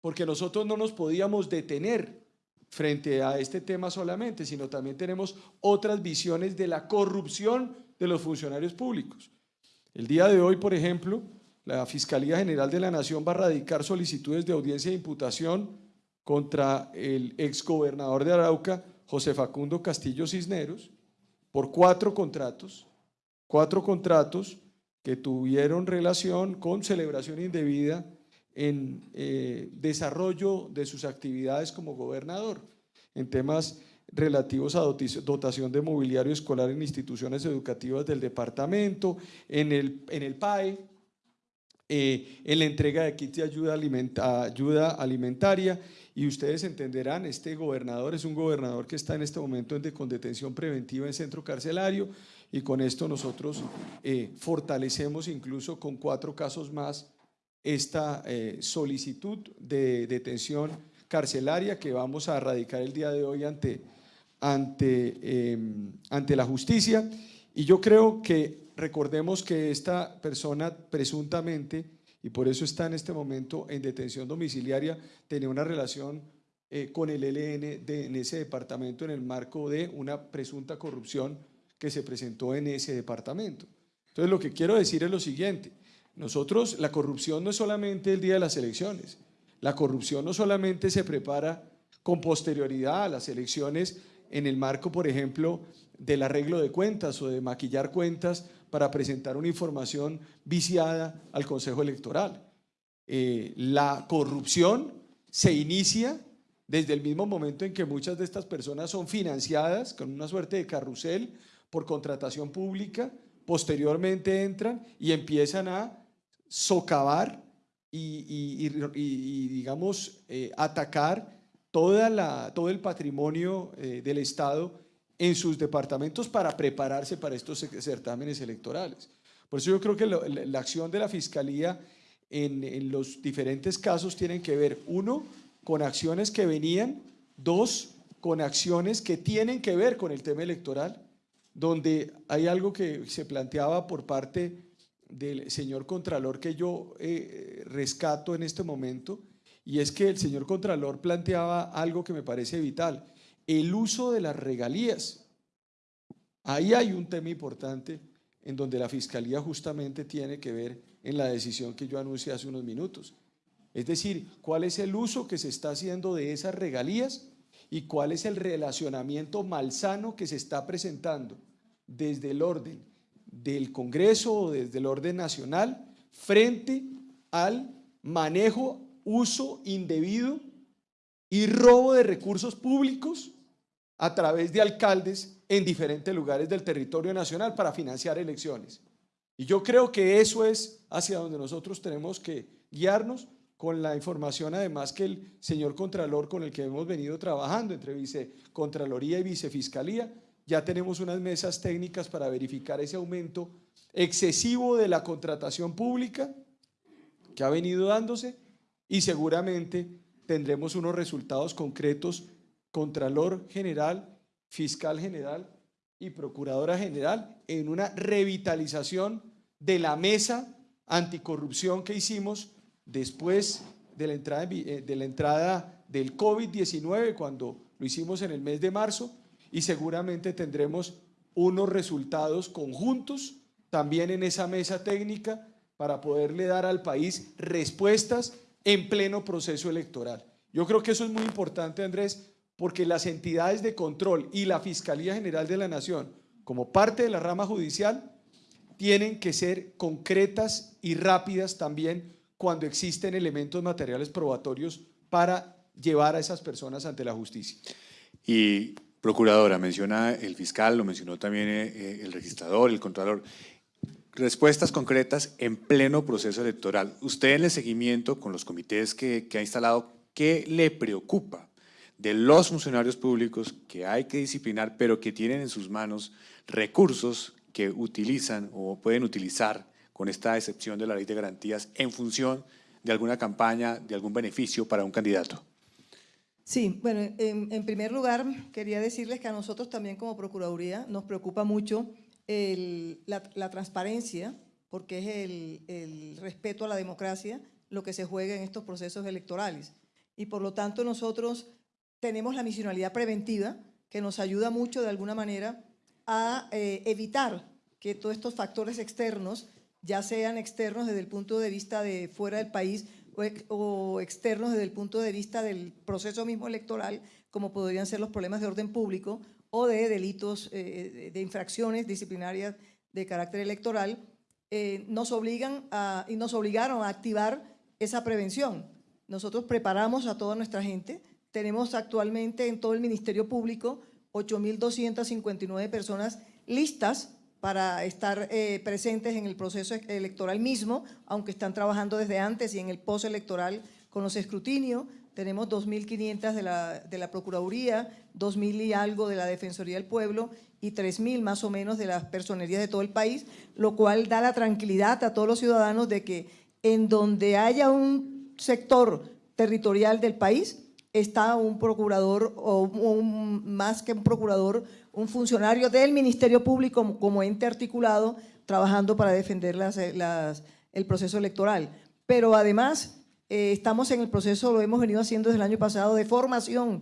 porque nosotros no nos podíamos detener frente a este tema solamente, sino también tenemos otras visiones de la corrupción de los funcionarios públicos. El día de hoy, por ejemplo, la Fiscalía General de la Nación va a radicar solicitudes de audiencia de imputación contra el exgobernador de Arauca, José Facundo Castillo Cisneros, por cuatro contratos, cuatro contratos que tuvieron relación con celebración indebida en eh, desarrollo de sus actividades como gobernador, en temas relativos a dotación de mobiliario escolar en instituciones educativas del departamento, en el, en el PAE, eh, en la entrega de kits de ayuda, ayuda alimentaria. Y ustedes entenderán, este gobernador es un gobernador que está en este momento en, con detención preventiva en centro carcelario. Y con esto nosotros eh, fortalecemos incluso con cuatro casos más esta eh, solicitud de detención carcelaria que vamos a radicar el día de hoy ante, ante, eh, ante la justicia. Y yo creo que recordemos que esta persona presuntamente, y por eso está en este momento en detención domiciliaria, tenía una relación eh, con el ELN de, en ese departamento en el marco de una presunta corrupción que se presentó en ese departamento. Entonces lo que quiero decir es lo siguiente, nosotros la corrupción no es solamente el día de las elecciones, la corrupción no solamente se prepara con posterioridad a las elecciones en el marco, por ejemplo, del arreglo de cuentas o de maquillar cuentas para presentar una información viciada al Consejo Electoral. Eh, la corrupción se inicia desde el mismo momento en que muchas de estas personas son financiadas con una suerte de carrusel por contratación pública, posteriormente entran y empiezan a socavar y, digamos, eh, atacar toda la, todo el patrimonio eh, del Estado en sus departamentos para prepararse para estos certámenes electorales. Por eso yo creo que la, acción de la Fiscalía en, en, los diferentes casos tienen que ver, uno, con acciones que venían, dos, con acciones que tienen que ver con el tema electoral, donde hay algo que se planteaba por parte del señor Contralor que yo eh, rescato en este momento, y es que el señor Contralor planteaba algo que me parece vital, el uso de las regalías. Ahí hay un tema importante en donde la Fiscalía justamente tiene que ver en la decisión que yo anuncié hace unos minutos. Es decir, cuál es el uso que se está haciendo de esas regalías y cuál es el relacionamiento malsano que se está presentando desde el orden del Congreso o desde el orden nacional frente al manejo, uso indebido y robo de recursos públicos a través de alcaldes en diferentes lugares del territorio nacional para financiar elecciones. Y yo creo que eso es hacia donde nosotros tenemos que guiarnos con la información además que el señor Contralor con el que hemos venido trabajando entre Vicecontraloría y Vicefiscalía, ya tenemos unas mesas técnicas para verificar ese aumento excesivo de la contratación pública que ha venido dándose y seguramente tendremos unos resultados concretos Contralor General, Fiscal General y Procuradora General en una revitalización de la mesa anticorrupción que hicimos después de la entrada, eh, de la entrada del COVID-19, cuando lo hicimos en el mes de marzo, y seguramente tendremos unos resultados conjuntos también en esa mesa técnica para poderle dar al país respuestas en pleno proceso electoral. Yo creo que eso es muy importante, Andrés, porque las entidades de control y la Fiscalía General de la Nación, como parte de la rama judicial, tienen que ser concretas y rápidas también cuando existen elementos materiales probatorios para llevar a esas personas ante la justicia. Y, Procuradora, menciona el fiscal, lo mencionó también eh, eh, el registrador, el contralor. Respuestas concretas en pleno proceso electoral. Usted en el seguimiento con los comités que, que ha instalado, ¿qué le preocupa de los funcionarios públicos que hay que disciplinar, pero que tienen en sus manos recursos que utilizan o pueden utilizar con esta excepción de la ley de garantías en función de alguna campaña, de algún beneficio para un candidato. Sí, bueno, en, primer lugar quería decirles que a nosotros también como Procuraduría nos preocupa mucho la, transparencia, porque es el, respeto a la democracia lo que se juega en estos procesos electorales. Y por lo tanto nosotros tenemos la misionalidad preventiva, que nos ayuda mucho de alguna manera a eh, evitar que todos estos factores externos, ya sean externos desde el punto de vista de fuera del país o, externos desde el punto de vista del proceso mismo electoral, como podrían ser los problemas de orden público o de delitos, eh, de infracciones disciplinarias de carácter electoral, eh, nos obligan a, y nos obligaron a activar esa prevención. Nosotros preparamos a toda nuestra gente, tenemos actualmente en todo el Ministerio Público 8.259 personas listas para estar eh, presentes en el proceso electoral mismo, aunque están trabajando desde antes y en el postelectoral con los escrutinios. Tenemos 2.500 de la, de la Procuraduría, 2.000 y algo de la Defensoría del Pueblo y 3.000 más o menos de las personerías de todo el país, lo cual da la tranquilidad a todos los ciudadanos de que en donde haya un sector territorial del país, está un procurador o más que un procurador, un funcionario del Ministerio Público como, ente articulado trabajando para defender las- el proceso electoral. Pero además eh, estamos en el proceso, lo hemos venido haciendo desde el año pasado, de formación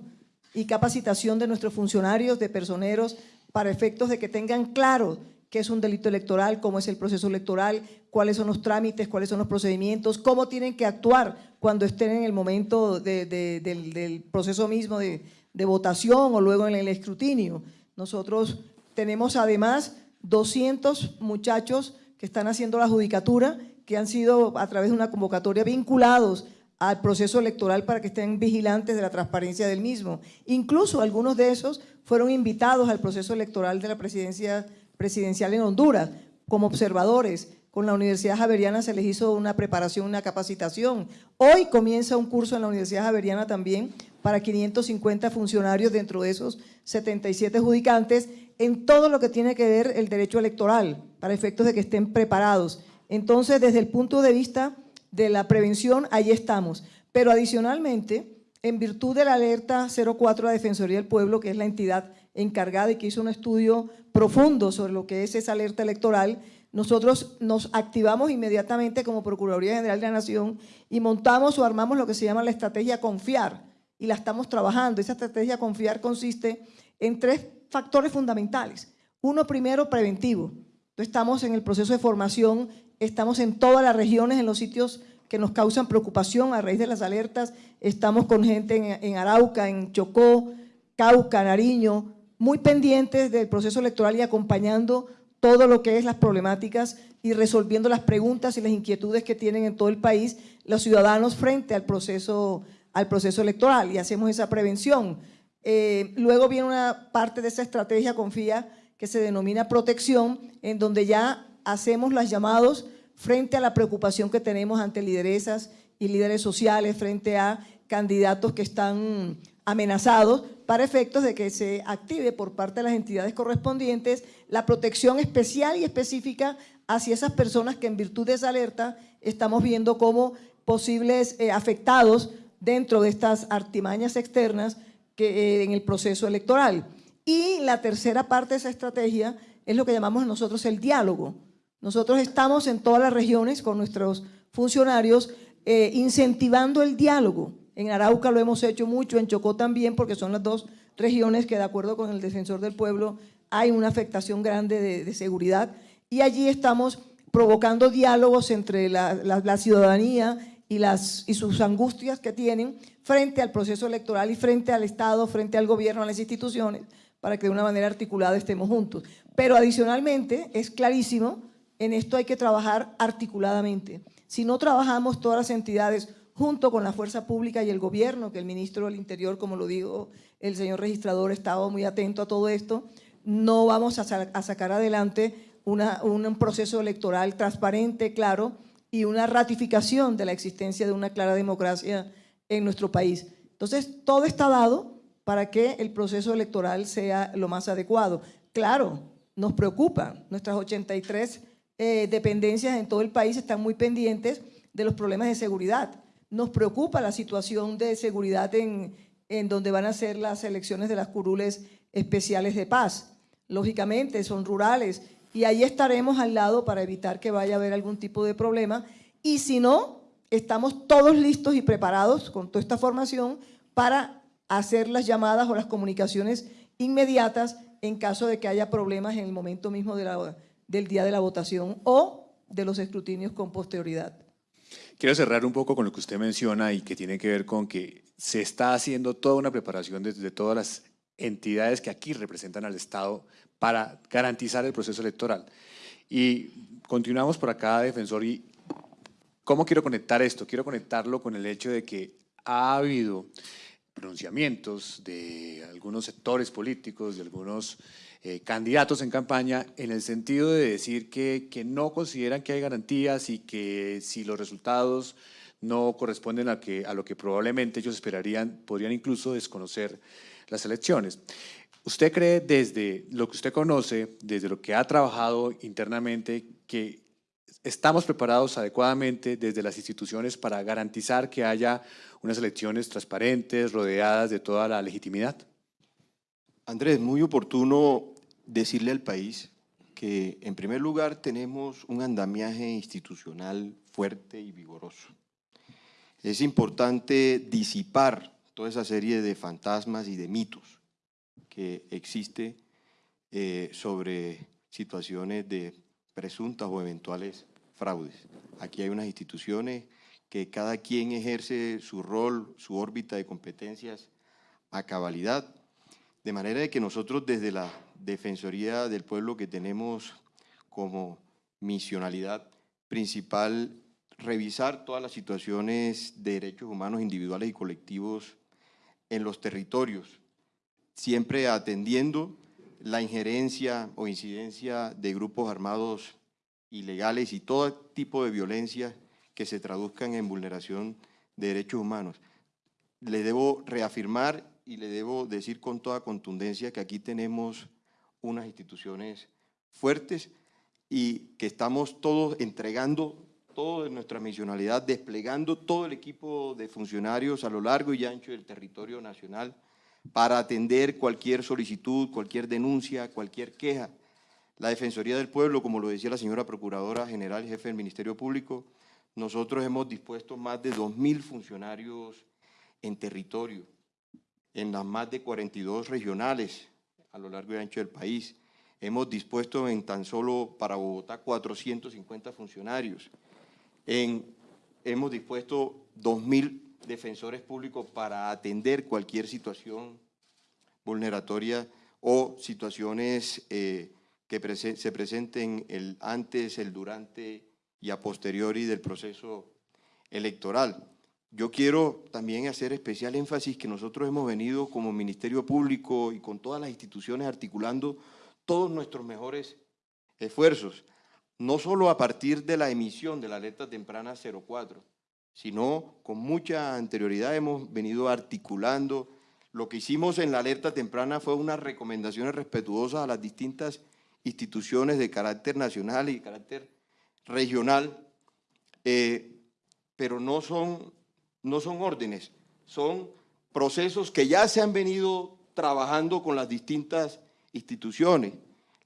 y capacitación de nuestros funcionarios, de personeros, para efectos de que tengan claro qué es un delito electoral, cómo es el proceso electoral, cuáles son los trámites, cuáles son los procedimientos, cómo tienen que actuar cuando estén en el momento de- de- del, del proceso mismo de, de votación o luego en el escrutinio. Nosotros tenemos además 200 muchachos que están haciendo la judicatura, que han sido a través de una convocatoria vinculados al proceso electoral para que estén vigilantes de la transparencia del mismo. Incluso algunos de esos fueron invitados al proceso electoral de la presidencia presidencial en Honduras como observadores. Con la Universidad Javeriana se les hizo una preparación, una capacitación. Hoy comienza un curso en la Universidad Javeriana también para 550 funcionarios dentro de esos 77 judicantes en todo lo que tiene que ver el derecho electoral, para efectos de que estén preparados. Entonces, desde el punto de vista de la prevención, ahí estamos. Pero adicionalmente, en virtud de la alerta 04 de la Defensoría del Pueblo, que es la entidad encargada y que hizo un estudio profundo sobre lo que es esa alerta electoral, nosotros nos activamos inmediatamente como Procuraduría General de la Nación y montamos o armamos lo que se llama la estrategia Confiar y la estamos trabajando. Esa estrategia Confiar consiste en tres factores fundamentales. Uno primero, preventivo. Entonces, estamos en el proceso de formación, estamos en todas las regiones, en los sitios que nos causan preocupación a raíz de las alertas. Estamos con gente en, en Arauca, en Chocó, Cauca, Nariño, muy pendientes del proceso electoral y acompañando todo lo que es las problemáticas y resolviendo las preguntas y las inquietudes que tienen en todo el país los ciudadanos frente al proceso, al proceso electoral y hacemos esa prevención. Eh, luego viene una parte de esa estrategia, confía, que se denomina protección, en donde ya hacemos los llamados frente a la preocupación que tenemos ante lideresas y líderes sociales, frente a candidatos que están amenazados, para efectos de que se active por parte de las entidades correspondientes la protección especial y específica hacia esas personas que en virtud de esa alerta estamos viendo como posibles eh, afectados dentro de estas artimañas externas que, eh, en el proceso electoral. Y la tercera parte de esa estrategia es lo que llamamos nosotros el diálogo. Nosotros estamos en todas las regiones con nuestros funcionarios eh, incentivando el diálogo. En Arauca lo hemos hecho mucho, en Chocó también, porque son las dos regiones que de acuerdo con el defensor del pueblo hay una afectación grande de, seguridad y allí estamos provocando diálogos entre la ciudadanía y, las, y sus angustias que tienen frente al proceso electoral y frente al Estado, frente al gobierno, a las instituciones, para que de una manera articulada estemos juntos. Pero adicionalmente, es clarísimo, en esto hay que trabajar articuladamente. Si no trabajamos todas las entidades junto con la fuerza pública y el gobierno, que el ministro del Interior, como lo dijo el señor registrador, estaba muy atento a todo esto, no vamos a, sa a sacar adelante una, un proceso electoral transparente, claro, y una ratificación de la existencia de una clara democracia en nuestro país. Entonces, todo está dado para que el proceso electoral sea lo más adecuado. Claro, nos preocupa, nuestras 83 eh, dependencias en todo el país están muy pendientes de los problemas de seguridad. Nos preocupa la situación de seguridad en, en donde van a ser las elecciones de las curules especiales de paz. Lógicamente, son rurales y ahí estaremos al lado para evitar que vaya a haber algún tipo de problema. Y si no, estamos todos listos y preparados con toda esta formación para hacer las llamadas o las comunicaciones inmediatas en caso de que haya problemas en el momento mismo del día de la votación o de los escrutinios con posterioridad. Quiero cerrar un poco con lo que usted menciona y que tiene que ver con que se está haciendo toda una preparación desde todas las entidades que aquí representan al Estado para garantizar el proceso electoral. Y continuamos por acá, defensor, y ¿cómo quiero conectar esto? Quiero conectarlo con el hecho de que ha habido pronunciamientos de algunos sectores políticos, de algunos eh, candidatos en campaña, en el sentido de decir que, que no consideran que hay garantías y que si los resultados no corresponden a, que, a lo que probablemente ellos esperarían, podrían incluso desconocer las elecciones. ¿Usted cree desde lo que usted conoce, desde lo que ha trabajado internamente, que ¿Estamos preparados adecuadamente desde las instituciones para garantizar que haya unas elecciones transparentes, rodeadas de toda la legitimidad? Andrés, muy oportuno decirle al país que en primer lugar tenemos un andamiaje institucional fuerte y vigoroso. Es importante disipar toda esa serie de fantasmas y de mitos que existe eh, sobre situaciones de presuntas o eventuales fraudes. Aquí hay unas instituciones que cada quien ejerce su rol, su órbita de competencias a cabalidad, de manera que nosotros desde la Defensoría del Pueblo que tenemos como misionalidad principal revisar todas las situaciones de derechos humanos individuales y colectivos en los territorios, siempre atendiendo la injerencia o incidencia de grupos armados ilegales y todo tipo de violencia que se traduzcan en vulneración de derechos humanos. Le debo reafirmar y le debo decir con toda contundencia que aquí tenemos unas instituciones fuertes y que estamos todos entregando toda nuestra misionalidad, desplegando todo el equipo de funcionarios a lo largo y ancho del territorio nacional para atender cualquier solicitud, cualquier denuncia, cualquier queja. La Defensoría del Pueblo, como lo decía la señora Procuradora General Jefe del Ministerio Público, nosotros hemos dispuesto más de 2.000 funcionarios en territorio, en las más de 42 regionales a lo largo y ancho del país. Hemos dispuesto en tan solo para Bogotá 450 funcionarios. Hemos dispuesto 2.000 defensores públicos para atender cualquier situación vulneratoria o situaciones eh, que se presenten antes, el durante y a posteriori del proceso electoral. Yo quiero también hacer especial énfasis que nosotros hemos venido como Ministerio Público y con todas las instituciones articulando todos nuestros mejores esfuerzos, no solo a partir de la emisión de la alerta temprana 04, sino con mucha anterioridad hemos venido articulando. Lo que hicimos en la alerta temprana fue unas recomendaciones respetuosas a las distintas instituciones de carácter nacional y de carácter regional, eh, pero no son, no son órdenes, son procesos que ya se han venido trabajando con las distintas instituciones.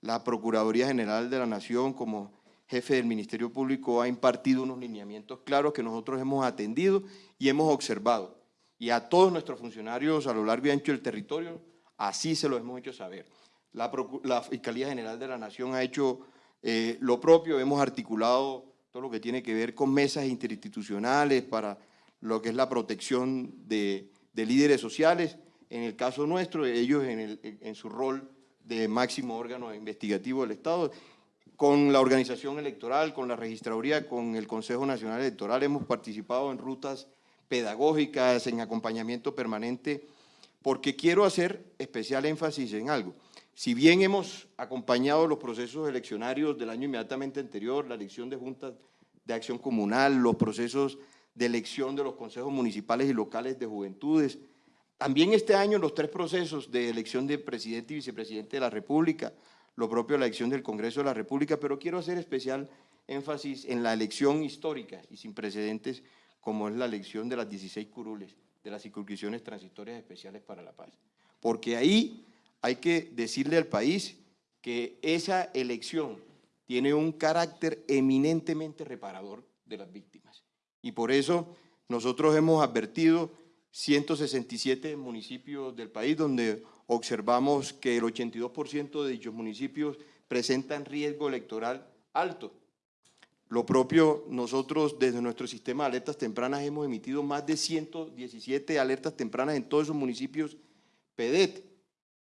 La Procuraduría General de la Nación como jefe del Ministerio Público ha impartido unos lineamientos claros que nosotros hemos atendido y hemos observado. Y a todos nuestros funcionarios a lo largo y ancho del territorio, así se lo hemos hecho saber. La, Fiscalía General de la Nación ha hecho eh, lo propio, hemos articulado todo lo que tiene que ver con mesas interinstitucionales para lo que es la protección de, líderes sociales. En el caso nuestro, ellos en, su rol de máximo órgano investigativo del Estado con la organización electoral, con la registraduría, con el Consejo Nacional Electoral, hemos participado en rutas pedagógicas, en acompañamiento permanente, porque quiero hacer especial énfasis en algo. Si bien hemos acompañado los procesos eleccionarios del año inmediatamente anterior, la elección de juntas de acción comunal, los procesos de elección de los consejos municipales y locales de juventudes, también este año los tres procesos de elección de presidente y vicepresidente de la República, lo propio la elección del Congreso de la República, pero quiero hacer especial énfasis en la elección histórica y sin precedentes, como es la elección de las 16 curules, de las circunscripciones transitorias especiales para la paz. Porque ahí hay que decirle al país que esa elección tiene un carácter eminentemente reparador de las víctimas. Y por eso nosotros hemos advertido 167 municipios del país donde observamos que el 82% de dichos municipios presentan riesgo electoral alto. Lo propio, nosotros desde nuestro sistema de alertas tempranas hemos emitido más de 117 alertas tempranas en todos esos municipios PEDET.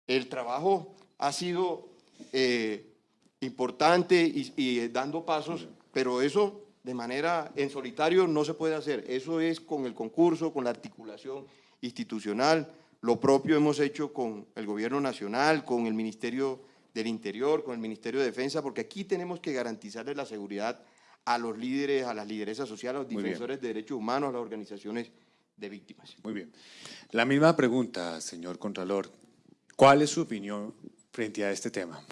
El trabajo ha sido eh, importante y, y dando pasos, pero eso de manera en solitario no se puede hacer. Eso es con el concurso, con la articulación institucional, lo propio hemos hecho con el Gobierno Nacional, con el Ministerio del Interior, con el Ministerio de Defensa, porque aquí tenemos que garantizarle la seguridad a los líderes, a las lideresas sociales, a los defensores de derechos humanos, a las organizaciones de víctimas. Muy bien. La misma pregunta, señor Contralor. ¿Cuál es su opinión frente a este tema?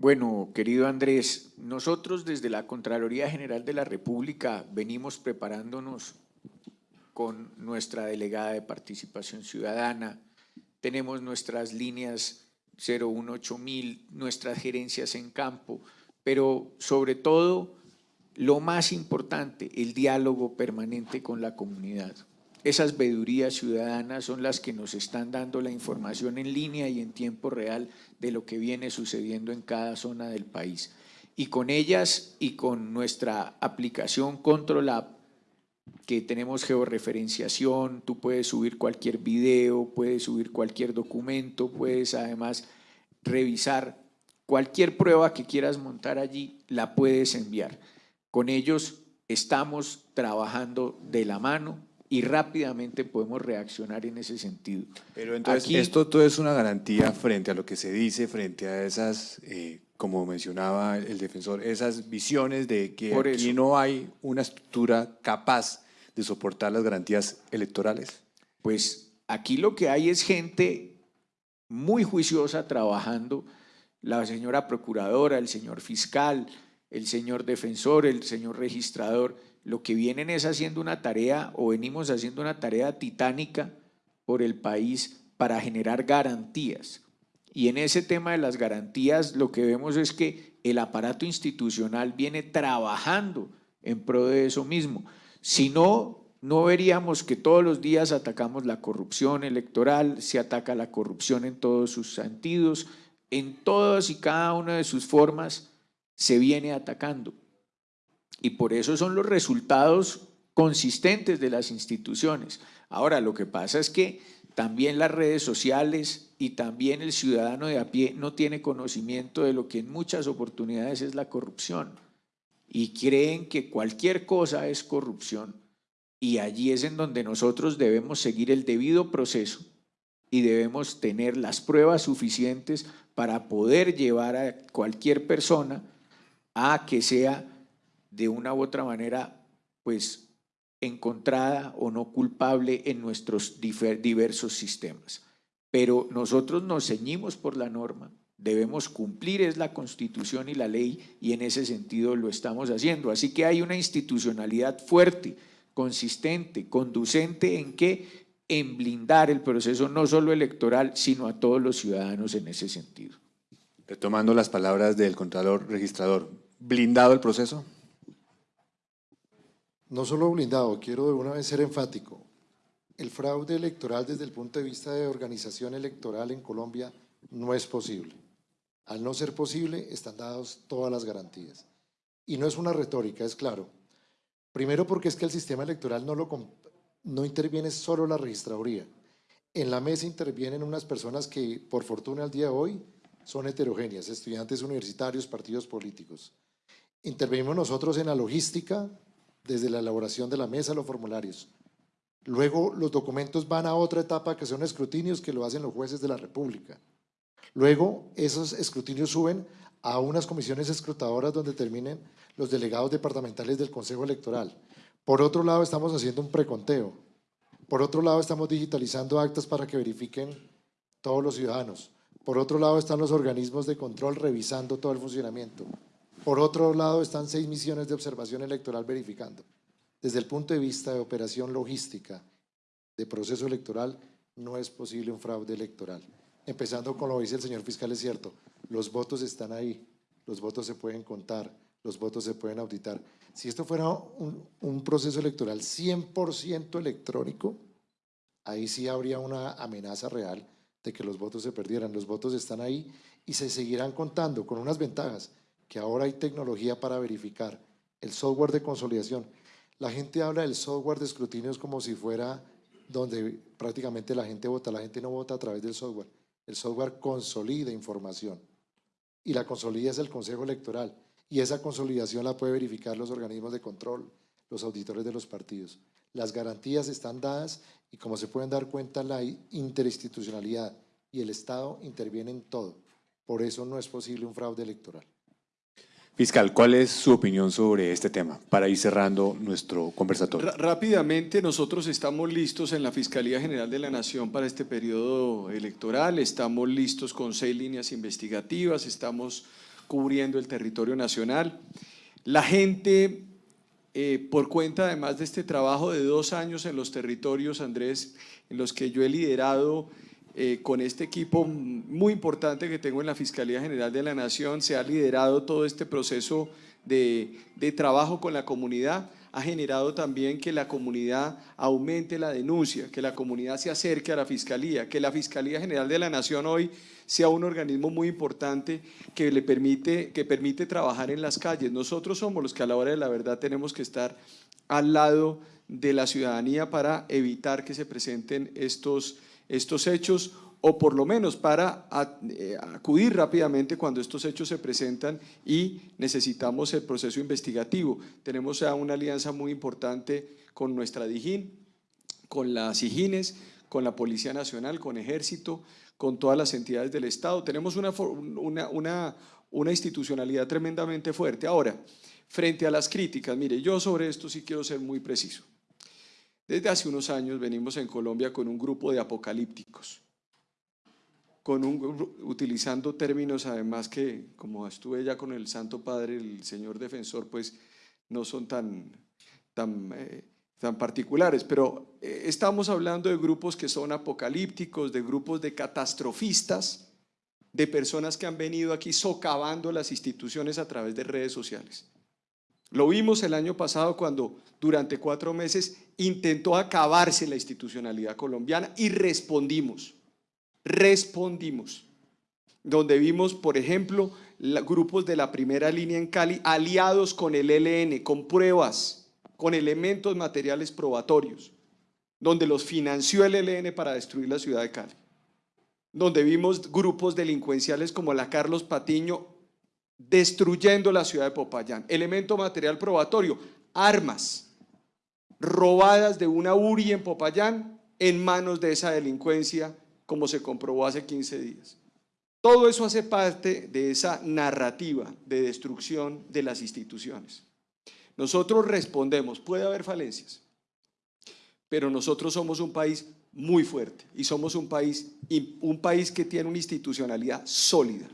Bueno, querido Andrés, nosotros desde la Contraloría General de la República venimos preparándonos con nuestra delegada de participación ciudadana, tenemos nuestras líneas 018000, nuestras gerencias en campo, pero sobre todo, lo más importante, el diálogo permanente con la comunidad. Esas vedurías ciudadanas son las que nos están dando la información en línea y en tiempo real de lo que viene sucediendo en cada zona del país. Y con ellas y con nuestra aplicación Control App, que tenemos georreferenciación, tú puedes subir cualquier video, puedes subir cualquier documento, puedes además revisar cualquier prueba que quieras montar allí, la puedes enviar. Con ellos estamos trabajando de la mano, y rápidamente podemos reaccionar en ese sentido. Pero entonces, Aquí- esto todo es una garantía frente a lo que se dice, frente a esas, eh, como mencionaba el defensor, esas visiones de que Por aquí eso. no hay una estructura capaz de soportar las garantías electorales. Pues aquí lo que hay es gente muy juiciosa trabajando, la señora procuradora, el señor fiscal, el señor defensor, el señor registrador, lo que vienen es haciendo una tarea o venimos haciendo una tarea titánica por el país para generar garantías. Y en ese tema de las garantías lo que vemos es que el aparato institucional viene trabajando en pro de eso mismo. Si no, no veríamos que todos los días atacamos la corrupción electoral, se ataca la corrupción en todos sus sentidos, en todas y cada una de sus formas se viene atacando. Y por eso son los resultados consistentes de las instituciones. Ahora, lo que pasa es que también las redes sociales y también el ciudadano de a pie no tiene conocimiento de lo que en muchas oportunidades es la corrupción y creen que cualquier cosa es corrupción y allí es en donde nosotros debemos seguir el debido proceso y debemos tener las pruebas suficientes para poder llevar a cualquier persona a que sea de una u otra manera, pues, encontrada o no culpable en nuestros diversos sistemas. Pero nosotros nos ceñimos por la norma, debemos cumplir es la Constitución y la ley y en ese sentido lo estamos haciendo. Así que hay una institucionalidad fuerte, consistente, conducente en que en blindar el proceso no solo electoral, sino a todos los ciudadanos en ese sentido. Retomando las palabras del Contralor Registrador, ¿blindado el proceso? No solo blindado, quiero de una vez ser enfático. El fraude electoral desde el punto de vista de organización electoral en Colombia no es posible. Al no ser posible, están dadas todas las garantías. Y no es una retórica, es claro. Primero porque es que el sistema electoral no, lo, no interviene solo la registraduría. En la mesa intervienen unas personas que, por fortuna, al día de hoy son heterogéneas, estudiantes universitarios, partidos políticos. Intervenimos nosotros en la logística, desde la elaboración de la mesa, los formularios. Luego los documentos van a otra etapa que son escrutinios que lo hacen los jueces de la República. Luego esos escrutinios suben a unas comisiones escrutadoras donde terminen los delegados departamentales del Consejo Electoral. Por otro lado estamos haciendo un preconteo. Por otro lado estamos digitalizando actas para que verifiquen todos los ciudadanos. Por otro lado están los organismos de control revisando todo el funcionamiento. Por otro lado, están seis misiones de observación electoral verificando. Desde el punto de vista de operación logística de proceso electoral, no es posible un fraude electoral. Empezando con lo que dice el señor fiscal, es cierto, los votos están ahí, los votos se pueden contar, los votos se pueden auditar. Si esto fuera un, un proceso electoral 100% electrónico, ahí sí habría una amenaza real de que los votos se perdieran. Los votos están ahí y se seguirán contando con unas ventajas que ahora hay tecnología para verificar, el software de consolidación. La gente habla del software de escrutinios como si fuera donde prácticamente la gente vota. La gente no vota a través del software. El software consolida información y la consolida es el Consejo Electoral y esa consolidación la puede verificar los organismos de control, los auditores de los partidos. Las garantías están dadas y como se pueden dar cuenta, la interinstitucionalidad y el Estado intervienen en todo. Por eso no es posible un fraude electoral. Fiscal, ¿cuál es su opinión sobre este tema para ir cerrando nuestro conversatorio? Rápidamente, nosotros estamos listos en la Fiscalía General de la Nación para este periodo electoral, estamos listos con seis líneas investigativas, estamos cubriendo el territorio nacional. La gente, eh, por cuenta además de este trabajo de dos años en los territorios, Andrés, en los que yo he liderado eh, con este equipo muy importante que tengo en la Fiscalía General de la Nación, se ha liderado todo este proceso de, de trabajo con la comunidad, ha generado también que la comunidad aumente la denuncia, que la comunidad se acerque a la Fiscalía, que la Fiscalía General de la Nación hoy sea un organismo muy importante que le permite, que permite trabajar en las calles. Nosotros somos los que a la hora de la verdad tenemos que estar al lado de la ciudadanía para evitar que se presenten estos, estos hechos o por lo menos para eh, acudir rápidamente cuando estos hechos se presentan y necesitamos el proceso investigativo. Tenemos ya una alianza muy importante con nuestra DIJÍN, con las IGINES, con la Policía Nacional, con Ejército, con todas las entidades del Estado. Tenemos una, una, una, institucionalidad tremendamente fuerte. Ahora, frente a las críticas, mire, yo sobre esto sí quiero ser muy preciso. Desde hace unos años venimos en Colombia con un grupo de apocalípticos, con un, utilizando términos además que, como estuve ya con el Santo Padre, el Señor Defensor, pues no son tan, tan eh, tan particulares, pero eh, estamos hablando de grupos que son apocalípticos, de grupos de catastrofistas, de personas que han venido aquí socavando las instituciones a través de redes sociales. Lo vimos el año pasado cuando durante cuatro meses intentó acabarse la institucionalidad colombiana y respondimos, respondimos. Donde vimos, por ejemplo, grupos de la primera línea en Cali aliados con el ELN, con pruebas, con elementos materiales probatorios, donde los financió el ELN para destruir la ciudad de Cali, donde vimos grupos delincuenciales como la Carlos Patiño destruyendo la ciudad de Popayán. Elemento material probatorio, armas robadas de una URI en Popayán en manos de esa delincuencia, como se comprobó hace 15 días. Todo eso hace parte de esa narrativa de destrucción de las instituciones. Nosotros respondemos, puede haber falencias, pero nosotros somos un país muy fuerte y somos un país, un país que tiene una institucionalidad sólida.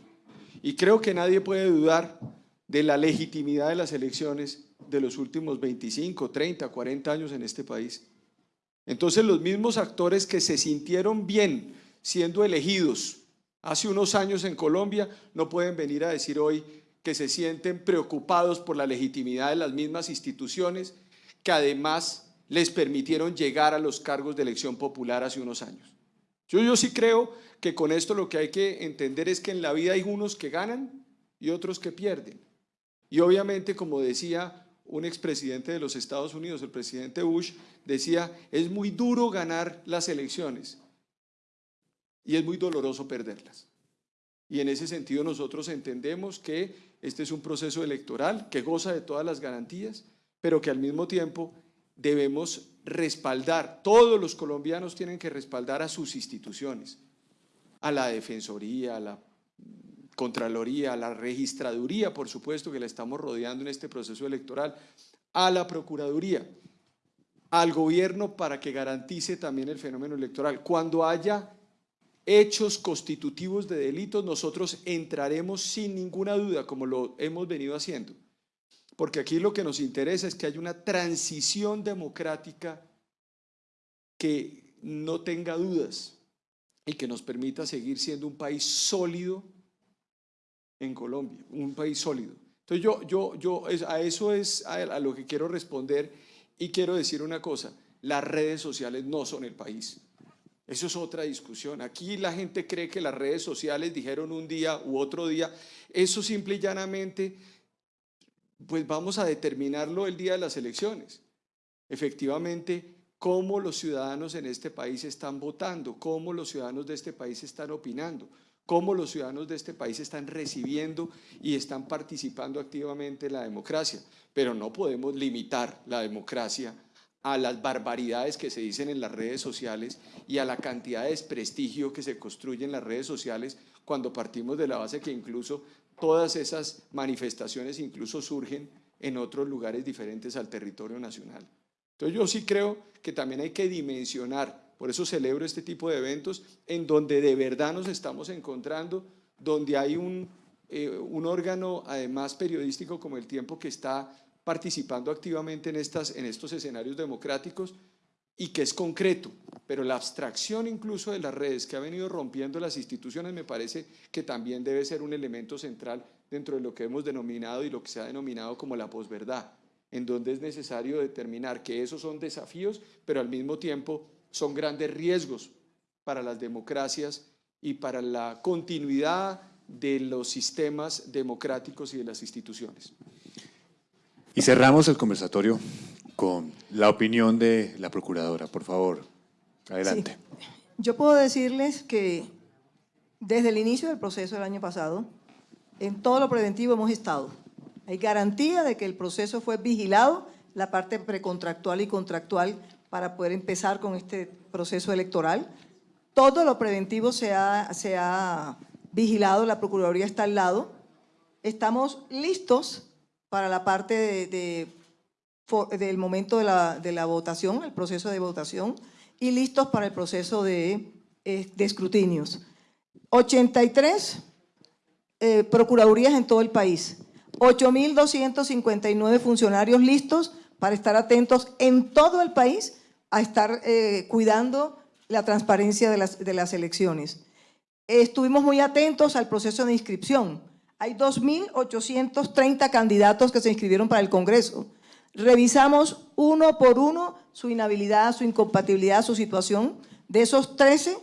Y creo que nadie puede dudar de la legitimidad de las elecciones de los últimos 25, 30, 40 años en este país. Entonces los mismos actores que se sintieron bien siendo elegidos hace unos años en Colombia no pueden venir a decir hoy que se sienten preocupados por la legitimidad de las mismas instituciones que además les permitieron llegar a los cargos de elección popular hace unos años. Yo, yo sí creo que con esto lo que hay que entender es que en la vida hay unos que ganan y otros que pierden. Y obviamente, como decía un expresidente de los Estados Unidos, el presidente Bush, decía, es muy duro ganar las elecciones y es muy doloroso perderlas. Y en ese sentido nosotros entendemos que este es un proceso electoral que goza de todas las garantías, pero que al mismo tiempo debemos respaldar, todos los colombianos tienen que respaldar a sus instituciones, a la Defensoría, a la Contraloría, a la Registraduría, por supuesto, que la estamos rodeando en este proceso electoral, a la Procuraduría, al gobierno para que garantice también el fenómeno electoral. Cuando haya hechos constitutivos de delitos, nosotros entraremos sin ninguna duda, como lo hemos venido haciendo. Porque aquí lo que nos interesa es que haya una transición democrática que no tenga dudas y que nos permita seguir siendo un país sólido en Colombia, un país sólido. Entonces yo, yo, yo a eso es a lo que quiero responder y quiero decir una cosa, las redes sociales no son el país. Eso es otra discusión. Aquí la gente cree que las redes sociales dijeron un día u otro día. Eso simple y llanamente, pues vamos a determinarlo el día de las elecciones. Efectivamente, cómo los ciudadanos en este país están votando, cómo los ciudadanos de este país están opinando, cómo los ciudadanos de este país están recibiendo y están participando activamente en la democracia. Pero no podemos limitar la democracia a las barbaridades que se dicen en las redes sociales y a la cantidad de desprestigio que se construye en las redes sociales cuando partimos de la base que incluso todas esas manifestaciones incluso surgen en otros lugares diferentes al territorio nacional. Entonces yo sí creo que también hay que dimensionar, por eso celebro este tipo de eventos, en donde de verdad nos estamos encontrando, donde hay un eh, órgano además periodístico como El Tiempo que está participando activamente en, estas, en estos escenarios democráticos y que es concreto, pero la abstracción incluso de las redes que ha venido rompiendo las instituciones me parece que también debe ser un elemento central dentro de lo que hemos denominado y lo que se ha denominado como la posverdad, en donde es necesario determinar que esos son desafíos, pero al mismo tiempo son grandes riesgos para las democracias y para la continuidad de los sistemas democráticos y de las instituciones. Y cerramos el conversatorio con la opinión de la procuradora. Por favor, adelante. Yo puedo decirles que desde el inicio del proceso del año pasado, en todo lo preventivo hemos estado. Hay garantía de que el proceso fue vigilado, la parte precontractual y contractual, para poder empezar con este proceso electoral. Todo lo preventivo se ha, se ha vigilado, la Procuraduría está al lado. Estamos listos para la parte de del momento de la, de la, votación, el proceso de votación, y listos para el proceso de, eh, de escrutinios. 83 eh, procuradurías en todo el país, 8.259 funcionarios listos para estar atentos en todo el país a estar eh, cuidando la transparencia de las, de las elecciones. Estuvimos muy atentos al proceso de inscripción. Hay 2.830 candidatos que se inscribieron para el Congreso. Revisamos uno por uno su inhabilidad, su incompatibilidad, su situación. De esos 13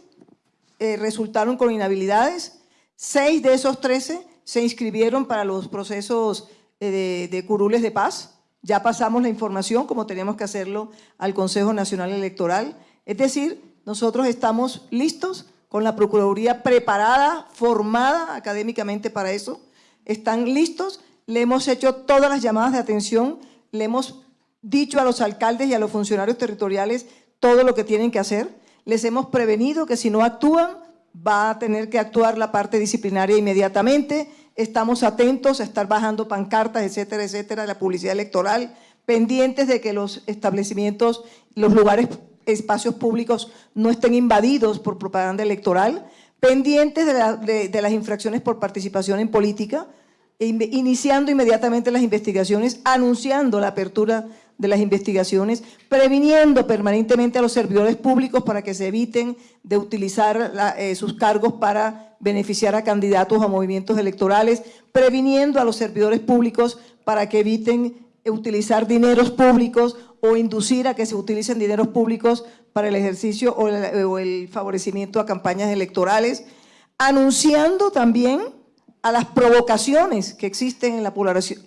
eh, resultaron con inhabilidades. Seis de esos 13 se inscribieron para los procesos eh, de, curules de paz. Ya pasamos la información, como teníamos que hacerlo, al Consejo Nacional Electoral. Es decir, nosotros estamos listos con la Procuraduría preparada, formada académicamente para eso. Están listos, le hemos hecho todas las llamadas de atención le hemos dicho a los alcaldes y a los funcionarios territoriales todo lo que tienen que hacer. Les hemos prevenido que si no actúan, va a tener que actuar la parte disciplinaria inmediatamente. Estamos atentos a estar bajando pancartas, etcétera, etcétera, la publicidad electoral, pendientes de que los establecimientos, los lugares, espacios públicos no estén invadidos por propaganda electoral, pendientes de, de las infracciones por participación en política, iniciando inmediatamente las investigaciones, anunciando la apertura de las investigaciones, previniendo permanentemente a los servidores públicos para que se eviten de utilizar eh, sus cargos para beneficiar a candidatos o movimientos electorales, previniendo a los servidores públicos para que eviten utilizar dineros públicos o inducir a que se utilicen dineros públicos para el ejercicio o el favorecimiento a campañas electorales, anunciando también a las provocaciones que existen en la,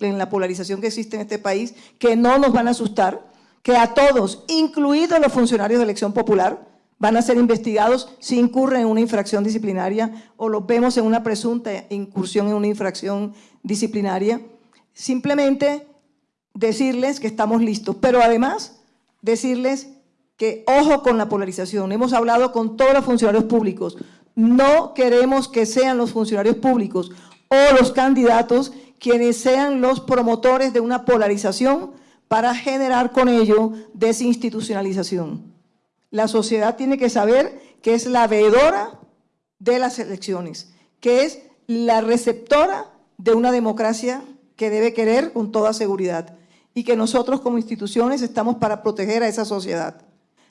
en la polarización que existe en este país, que no nos van a asustar, que a todos, incluidos los funcionarios de elección popular, van a ser investigados si incurren en una infracción disciplinaria o los vemos en una presunta incursión en una infracción disciplinaria. Simplemente decirles que estamos listos, pero además decirles que ojo con la polarización. Hemos hablado con todos los funcionarios públicos. No queremos que sean los funcionarios públicos o los candidatos quienes sean los promotores de una polarización para generar con ello desinstitucionalización. La sociedad tiene que saber que es la veedora de las elecciones, que es la receptora de una democracia que debe querer con toda seguridad y que nosotros como instituciones estamos para proteger a esa sociedad.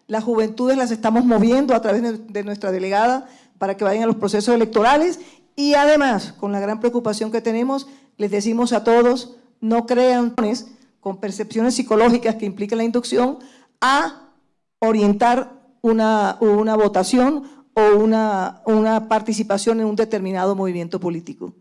Las juventudes las estamos moviendo a través de nuestra delegada para que vayan a los procesos electorales y además, con la gran preocupación que tenemos, les decimos a todos, no crean con percepciones psicológicas que implican la inducción a orientar una, votación o una participación en un determinado movimiento político.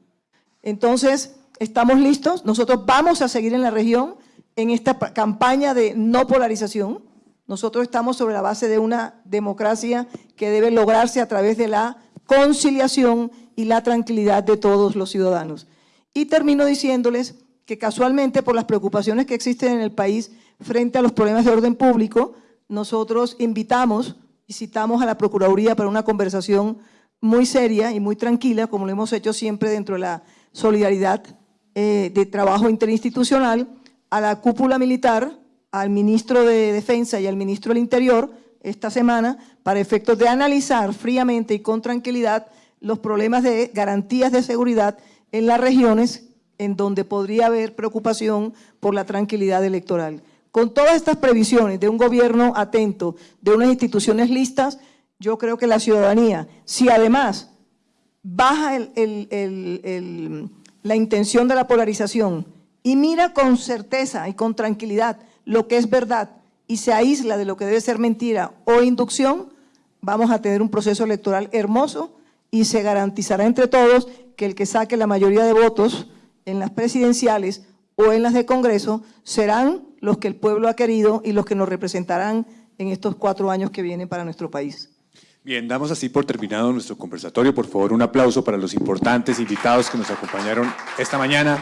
Entonces, estamos listos, nosotros vamos a seguir en la región en esta campaña de no polarización. Nosotros estamos sobre la base de una democracia que debe lograrse a través de la conciliación y la tranquilidad de todos los ciudadanos. Y termino diciéndoles que casualmente por las preocupaciones que existen en el país frente a los problemas de orden público, nosotros invitamos y citamos a la Procuraduría para una conversación muy seria y muy tranquila, como lo hemos hecho siempre dentro de la solidaridad eh, de trabajo interinstitucional, a la cúpula militar, al ministro de Defensa y al ministro del Interior esta semana para efectos de analizar fríamente y con tranquilidad los problemas de garantías de seguridad en las regiones en donde podría haber preocupación por la tranquilidad electoral. Con todas estas previsiones de un gobierno atento, de unas instituciones listas, yo creo que la ciudadanía, si además baja la intención de la polarización y mira con certeza y con tranquilidad lo que es verdad y se aísla de lo que debe ser mentira o inducción, vamos a tener un proceso electoral hermoso y se garantizará entre todos que el que saque la mayoría de votos en las presidenciales o en las de Congreso serán los que el pueblo ha querido y los que nos representarán en estos cuatro años que vienen para nuestro país. Bien, damos así por terminado nuestro conversatorio. Por favor, un aplauso para los importantes invitados que nos acompañaron esta mañana.